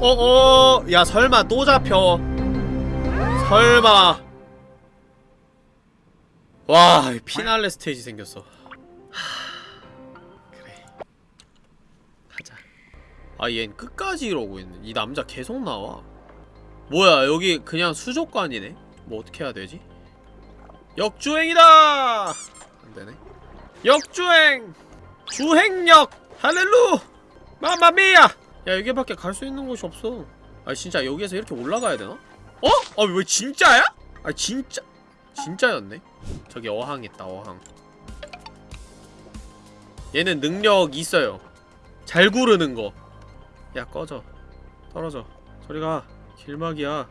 어어 야 설마 또 잡혀? 설마. 와 피날레 스테이지 생겼어 아 얜 끝까지 이러고 있네. 이 남자 계속 나와? 뭐야 여기 그냥 수족관이네? 뭐 어떻게 해야 되지? 역주행이다! 안되네. 역주행! 주행력! 할렐루! 마마미야! 야 여기밖에 갈 수 있는 곳이 없어. 아 진짜 여기에서 이렇게 올라가야 되나? 어? 아 왜 진짜야? 아 진짜 진짜였네. 저기 어항 있다 어항. 얘는 능력 있어요. 잘 구르는 거 야 꺼져. 떨어져. 저리가. 길막이야.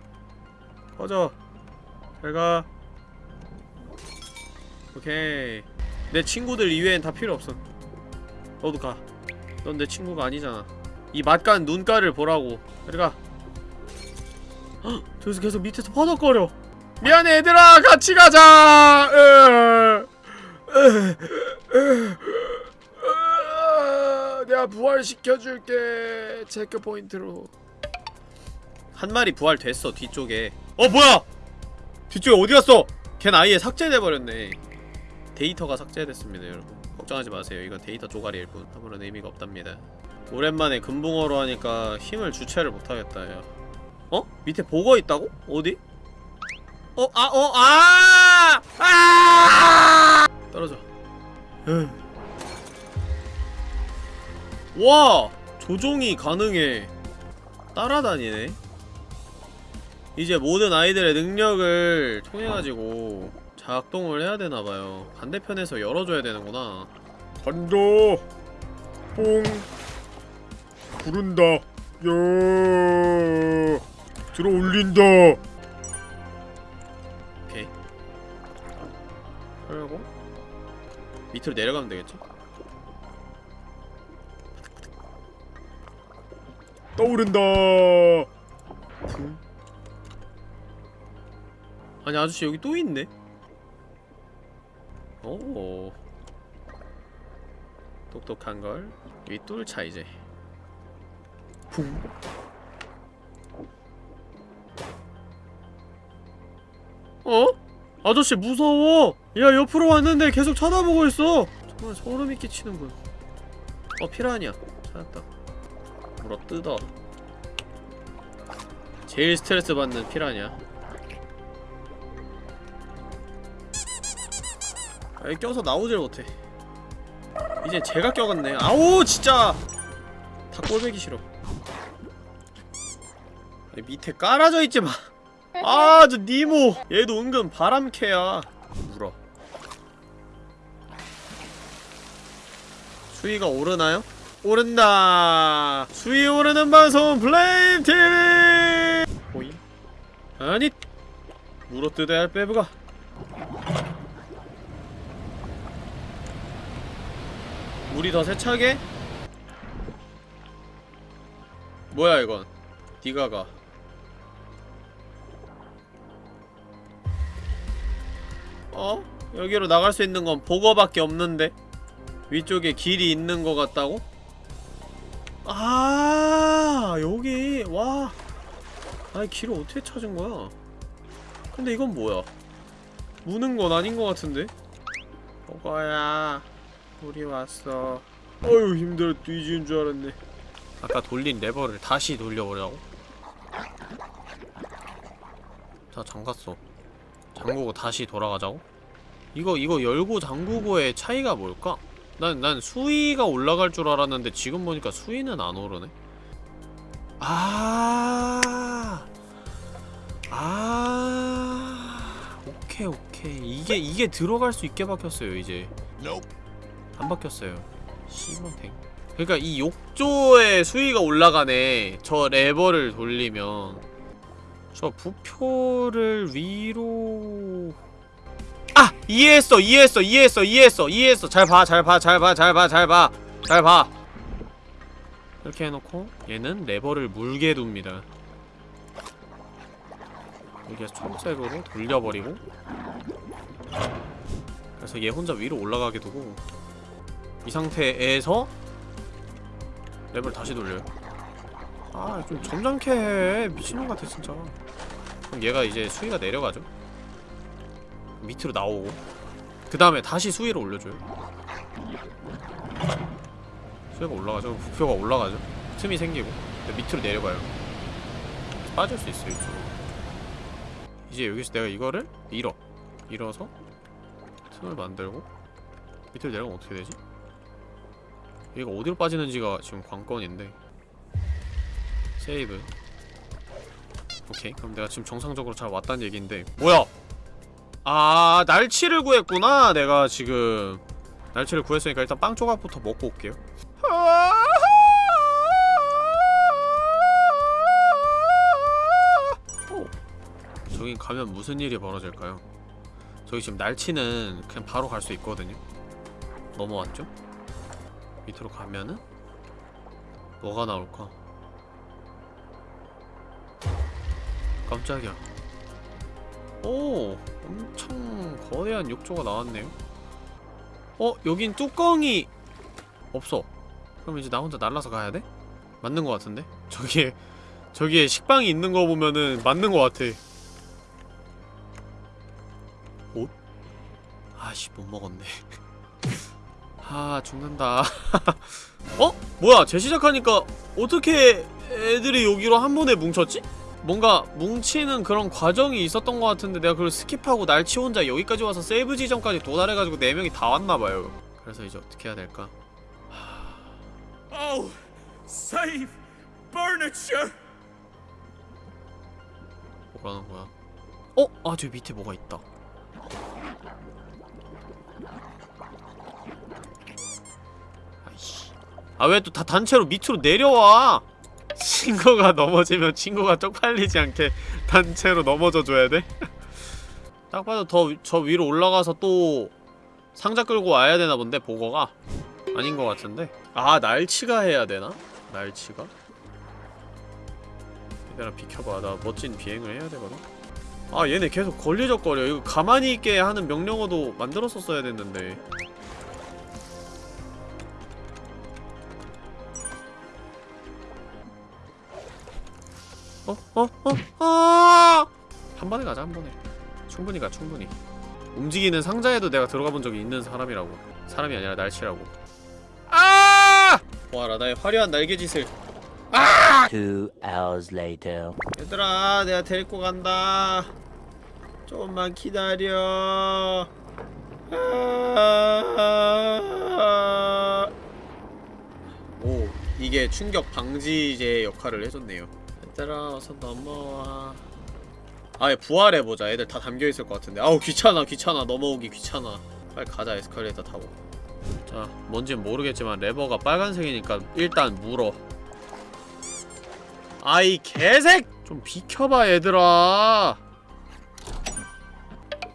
꺼져. 잘가. 오케이. 내 친구들 이외엔 다 필요 없어. 너도 가넌 내 친구가 아니잖아. 이 맛간 눈가를 보라고. 저리가. 헉! 저기서 계속 밑에서 퍼덕거려. 미안해 얘들아. 같이 가자. 으, 부활시켜줄게 체크 포인트로 한 마리 부활됐어 뒤쪽에 어 뭐야 뒤쪽에 어디갔어 걘 아예 삭제돼버렸네 데이터가 삭제됐습니다 여러분 걱정하지 마세요 이건 데이터 쪼가리일 뿐 아무런 의미가 없답니다 오랜만에 금붕어로 하니까 힘을 주체를 못하겠다 야 어? 밑에 보거 있다고? 어디? 어, 아, 어, 아! 아! 떨어져. 와! 조종이 가능해. 따라다니네. 이제 모든 아이들의 능력을 통해가지고 작동을 해야 되나봐요. 반대편에서 열어줘야 되는구나. 간다 뽕 구른다 야 들어 올린다 오케이. 그리고 밑으로 내려가면 되겠지? 떠오른다 붕. 아니 아저씨 여기 또 있네. 오. 똑똑한 걸 윗돌차 이제. 붕. 어? 아저씨 무서워. 야 옆으로 왔는데 계속 쳐다보고 있어. 정말 소름이 끼치는군. 어 피라냐. 찾았다. 물어 뜯어. 제일 스트레스 받는 피라냐. 여기 껴서 나오질 못해. 이제 제가 껴갔네. 아우 진짜 다 꼴배기 싫어. 밑에 깔아져 있지 마. 아, 저 니모. 얘도 은근 바람캐야. 물어. 수위가 오르나요? 오른다. 수위 오르는 방송 플레임 TV. 보이? 아니. 물어뜯어야 할 빼부가. 물이 더 세차게? 뭐야 이건? 디가가. 어? 여기로 나갈 수 있는 건 보거밖에 없는데? 위쪽에 길이 있는 것 같다고? 아 여기 와 아니 길을 어떻게 찾은 거야? 근데 이건 뭐야? 무는 건 아닌 것 같은데? 보거야 우리 왔어 어휴 힘들어 뒤지는 줄 알았네 아까 돌린 레버를 다시 돌려보려고? 자 잠갔어 잠그고 다시 돌아가자고? 이거 이거 열고 잠그고의 차이가 뭘까? 난, 난 수위가 올라갈 줄 알았는데 지금 보니까 수위는 안 오르네. 아, 아, 오케이 오케이. 이게 이게 들어갈 수 있게 박혔어요 이제. 안 박혔어요. 씨발탱 그러니까 이 욕조의 수위가 올라가네. 저 레버를 돌리면. 저 부표를 위로 아! 이해했어 이해했어 이해했어 이해했어 이해했어. 잘 봐 잘 봐 잘 봐 잘 봐 잘 봐 잘 봐. 이렇게 해놓고 얘는 레버를 물게 둡니다. 여기서 초록색으로 돌려버리고. 그래서 얘 혼자 위로 올라가게 두고 이 상태에서 랩을 다시 돌려요. 아 좀 점잖게 해. 미친놈 같아 진짜. 그럼 얘가 이제 수위가 내려가죠 밑으로 나오고. 그 다음에 다시 수위를 올려줘요. 수위가 올라가죠? 부표가 올라가죠? 틈이 생기고. 밑으로 내려가요. 빠질 수 있어요 이쪽으로. 이제 여기서 내가 이거를 밀어. 밀어서 틈을 만들고 밑으로 내려가면 어떻게 되지? 얘가 어디로 빠지는지가 지금 관건인데. 세이브. 오케이. 그럼 내가 지금 정상적으로 잘 왔다는 얘기인데. 뭐야 아 날치를 구했구나 내가 지금 날치를 구했으니까 일단 빵 조각부터 먹고 올게요 오. 저긴 가면 무슨 일이 벌어질까요? 저기 지금 날치는 그냥 바로 갈 수 있거든요 넘어왔죠? 밑으로 가면은 뭐가 나올까? 깜짝이야 오 엄청 거대한 욕조가 나왔네요 어? 여긴 뚜껑이 없어 그럼 이제 나 혼자 날라서 가야 돼? 맞는 거 같은데? 저기에 저기에 식빵이 있는 거 보면은 맞는 거 같아 옷? 아씨 못 먹었네 <laughs> 아 죽는다 <laughs> 어? 뭐야 재시작하니까 어떻게 애들이 여기로 한 번에 뭉쳤지? 뭔가 뭉치는 그런 과정이 있었던 것 같은데 내가 그걸 skip하고 날치 혼자 여기까지 와서 세이브 지점까지 도달해가지고 4명이 다 왔나봐요 그래서 이제 어떻게 해야 될까? Oh, save furniture! 뭐라는 거야? 어? 아, 저 밑에 뭐가 있다. 아이씨. 아, 왜 또 다 단체로 밑으로 내려와? 친구가 넘어지면 친구가 쪽팔리지 않게 단체로 넘어져 줘야 돼? <laughs> 딱 봐도 더 저 위로 올라가서 또 상자 끌고 와야 되나 본데, 보거가? 아닌 것 같은데? 아, 날치가 해야 되나? 날치가? 얘들아 비켜봐 나 멋진 비행을 해야 되거든 아 얘네 계속 걸리적거려 이거 가만히 있게 하는 명령어도 만들었었어야 됐는데 어? 어? 어? 아! 한 번에 가자 한 번에 충분히 가 충분히 움직이는 상자에도 내가 들어가 본 적이 있는 사람이라고 사람이 아니라 날치라고 아! 와 라 나의 화려한 날개짓을 Two hours later. 얘들아 내가 데리고 간다 조금만 기다려 아. 오 이게 충격 방지제 역할을 해줬네요 얘들아 어서 넘어와. 아예 부활해보자. 애들 다 담겨있을 것 같은데. 아우 귀찮아 귀찮아. 넘어오기 귀찮아. 빨리 가자 에스컬레이터 타고. 자 뭔진 모르겠지만 레버가 빨간색이니까 일단 물어. 아이 개색! 좀 비켜봐 얘들아.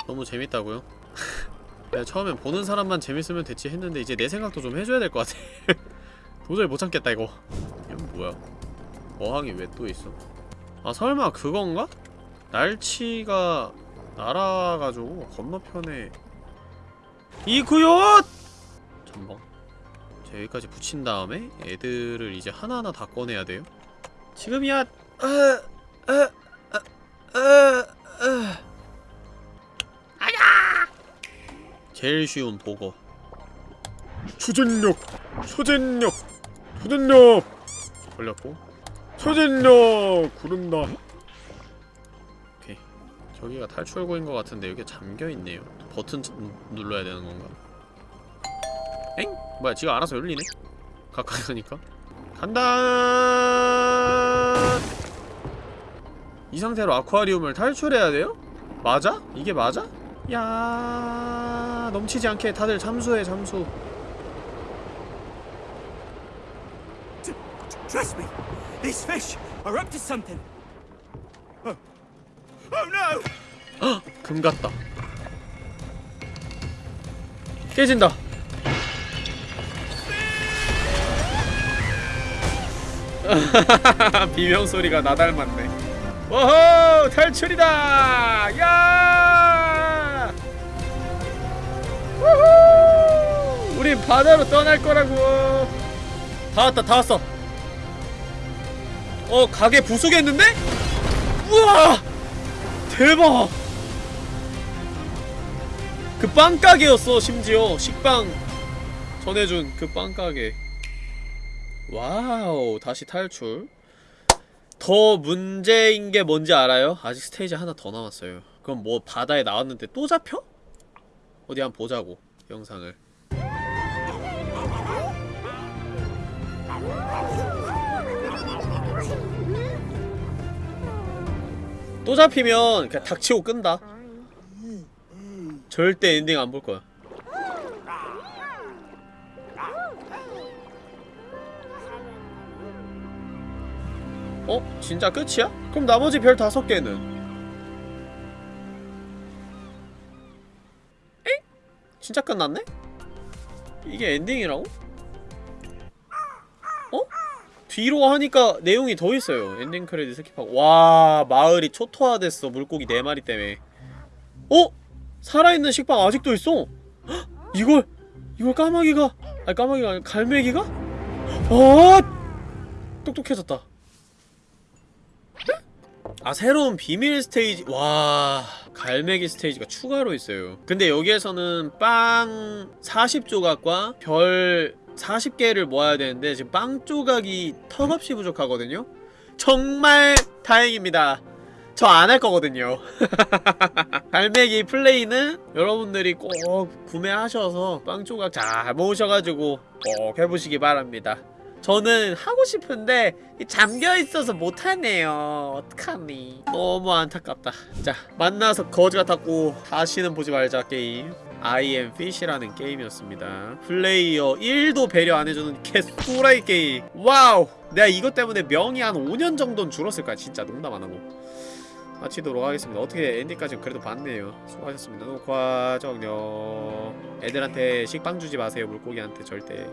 너무 재밌다고요? <laughs> 내가 처음엔 보는 사람만 재밌으면 됐지 했는데 이제 내 생각도 좀 해줘야 될 것 같아. <laughs> 도저히 못 참겠다 이거. 이건 뭐야 어항이 왜 또 있어? 아 설마 그건가? 날치가 날아가지고 건너편에 이구요! 전방 자 여기까지 붙인 다음에 애들을 이제 하나하나 다 꺼내야 돼요 지금이야. 어, 어, 어. 아야. 제일 쉬운 보고. 초전력, 초전력, 초전력, 걸렸고. 초전력 구른다. 오케이. 저기가 탈출구인 것 같은데 여기 잠겨 있네요. 버튼 치- 눌러야 되는 건가? 엥? 뭐야? 지가 알아서 열리네. 가까이 가니까. 간다. 이 상태로 아쿠아리움을 탈출해야 돼요? 맞아? 이게 맞아? 야 넘치지 않게 다들 잠수해 잠수. Trust me, these fish are up to something. Oh, oh no! 금 같다. 깨진다. <laughs> 비명 소리가 나 닮았네. 오호 탈출이다. 야! 우후! 바다로 떠날 거라고. 다 왔다 다 왔어. 어 가게 부수겠는데? 우와! 대박! 그 빵가게였어 심지어 식빵 전해준 그 빵가게 wow 다시 탈출 더 문제인 게 뭔지 알아요? 아직 스테이지 하나 더 남았어요 그럼 뭐 바다에 나왔는데 또 잡혀? 어디 한번 보자고 영상을 또 잡히면 그냥 닥치고 끈다 절대 엔딩 안 볼 거야. 어? 진짜 끝이야? 그럼 나머지 별 다섯 개는? 에? 진짜 끝났네? 이게 엔딩이라고? 어? 뒤로 하니까 내용이 더 있어요. 엔딩 크레딧 skip하고. 와, 마을이 초토화됐어. 물고기 네 마리 때문에. 어? 살아있는 식빵 아직도 있어! 헉, 이걸 이걸 까마귀가 아니 까마귀가 아니라 갈매기가? 아 똑똑해졌다 아 새로운 비밀 스테이지 와 갈매기 스테이지가 추가로 있어요 근데 여기에서는 빵 40조각과 별 40개를 모아야 되는데 지금 빵 조각이 턱없이 부족하거든요. 정말 다행입니다. 저 안 할 거거든요. <laughs> 갈매기 플레이는 여러분들이 꼭 구매하셔서 빵 조각 잘 모으셔가지고 꼭 해보시기 바랍니다. 저는 하고 싶은데 잠겨있어서 못하네요. 어떡하니? 너무 안타깝다. 자 만나서 거지 같았고 다시는 보지 말자 게임 I am Fish라는 게임이었습니다. 플레이어 1도 배려 안해주는 개또라이 게임. wow! 내가 이것 때문에 명이 한 5년 정도는 줄었을 거야 진짜 농담 안하고. 마치도록 하겠습니다. 어떻게 엔딩까지 그래도 봤네요. 수고하셨습니다. 녹화 정녕 애들한테 식빵 주지 마세요. 물고기한테 절대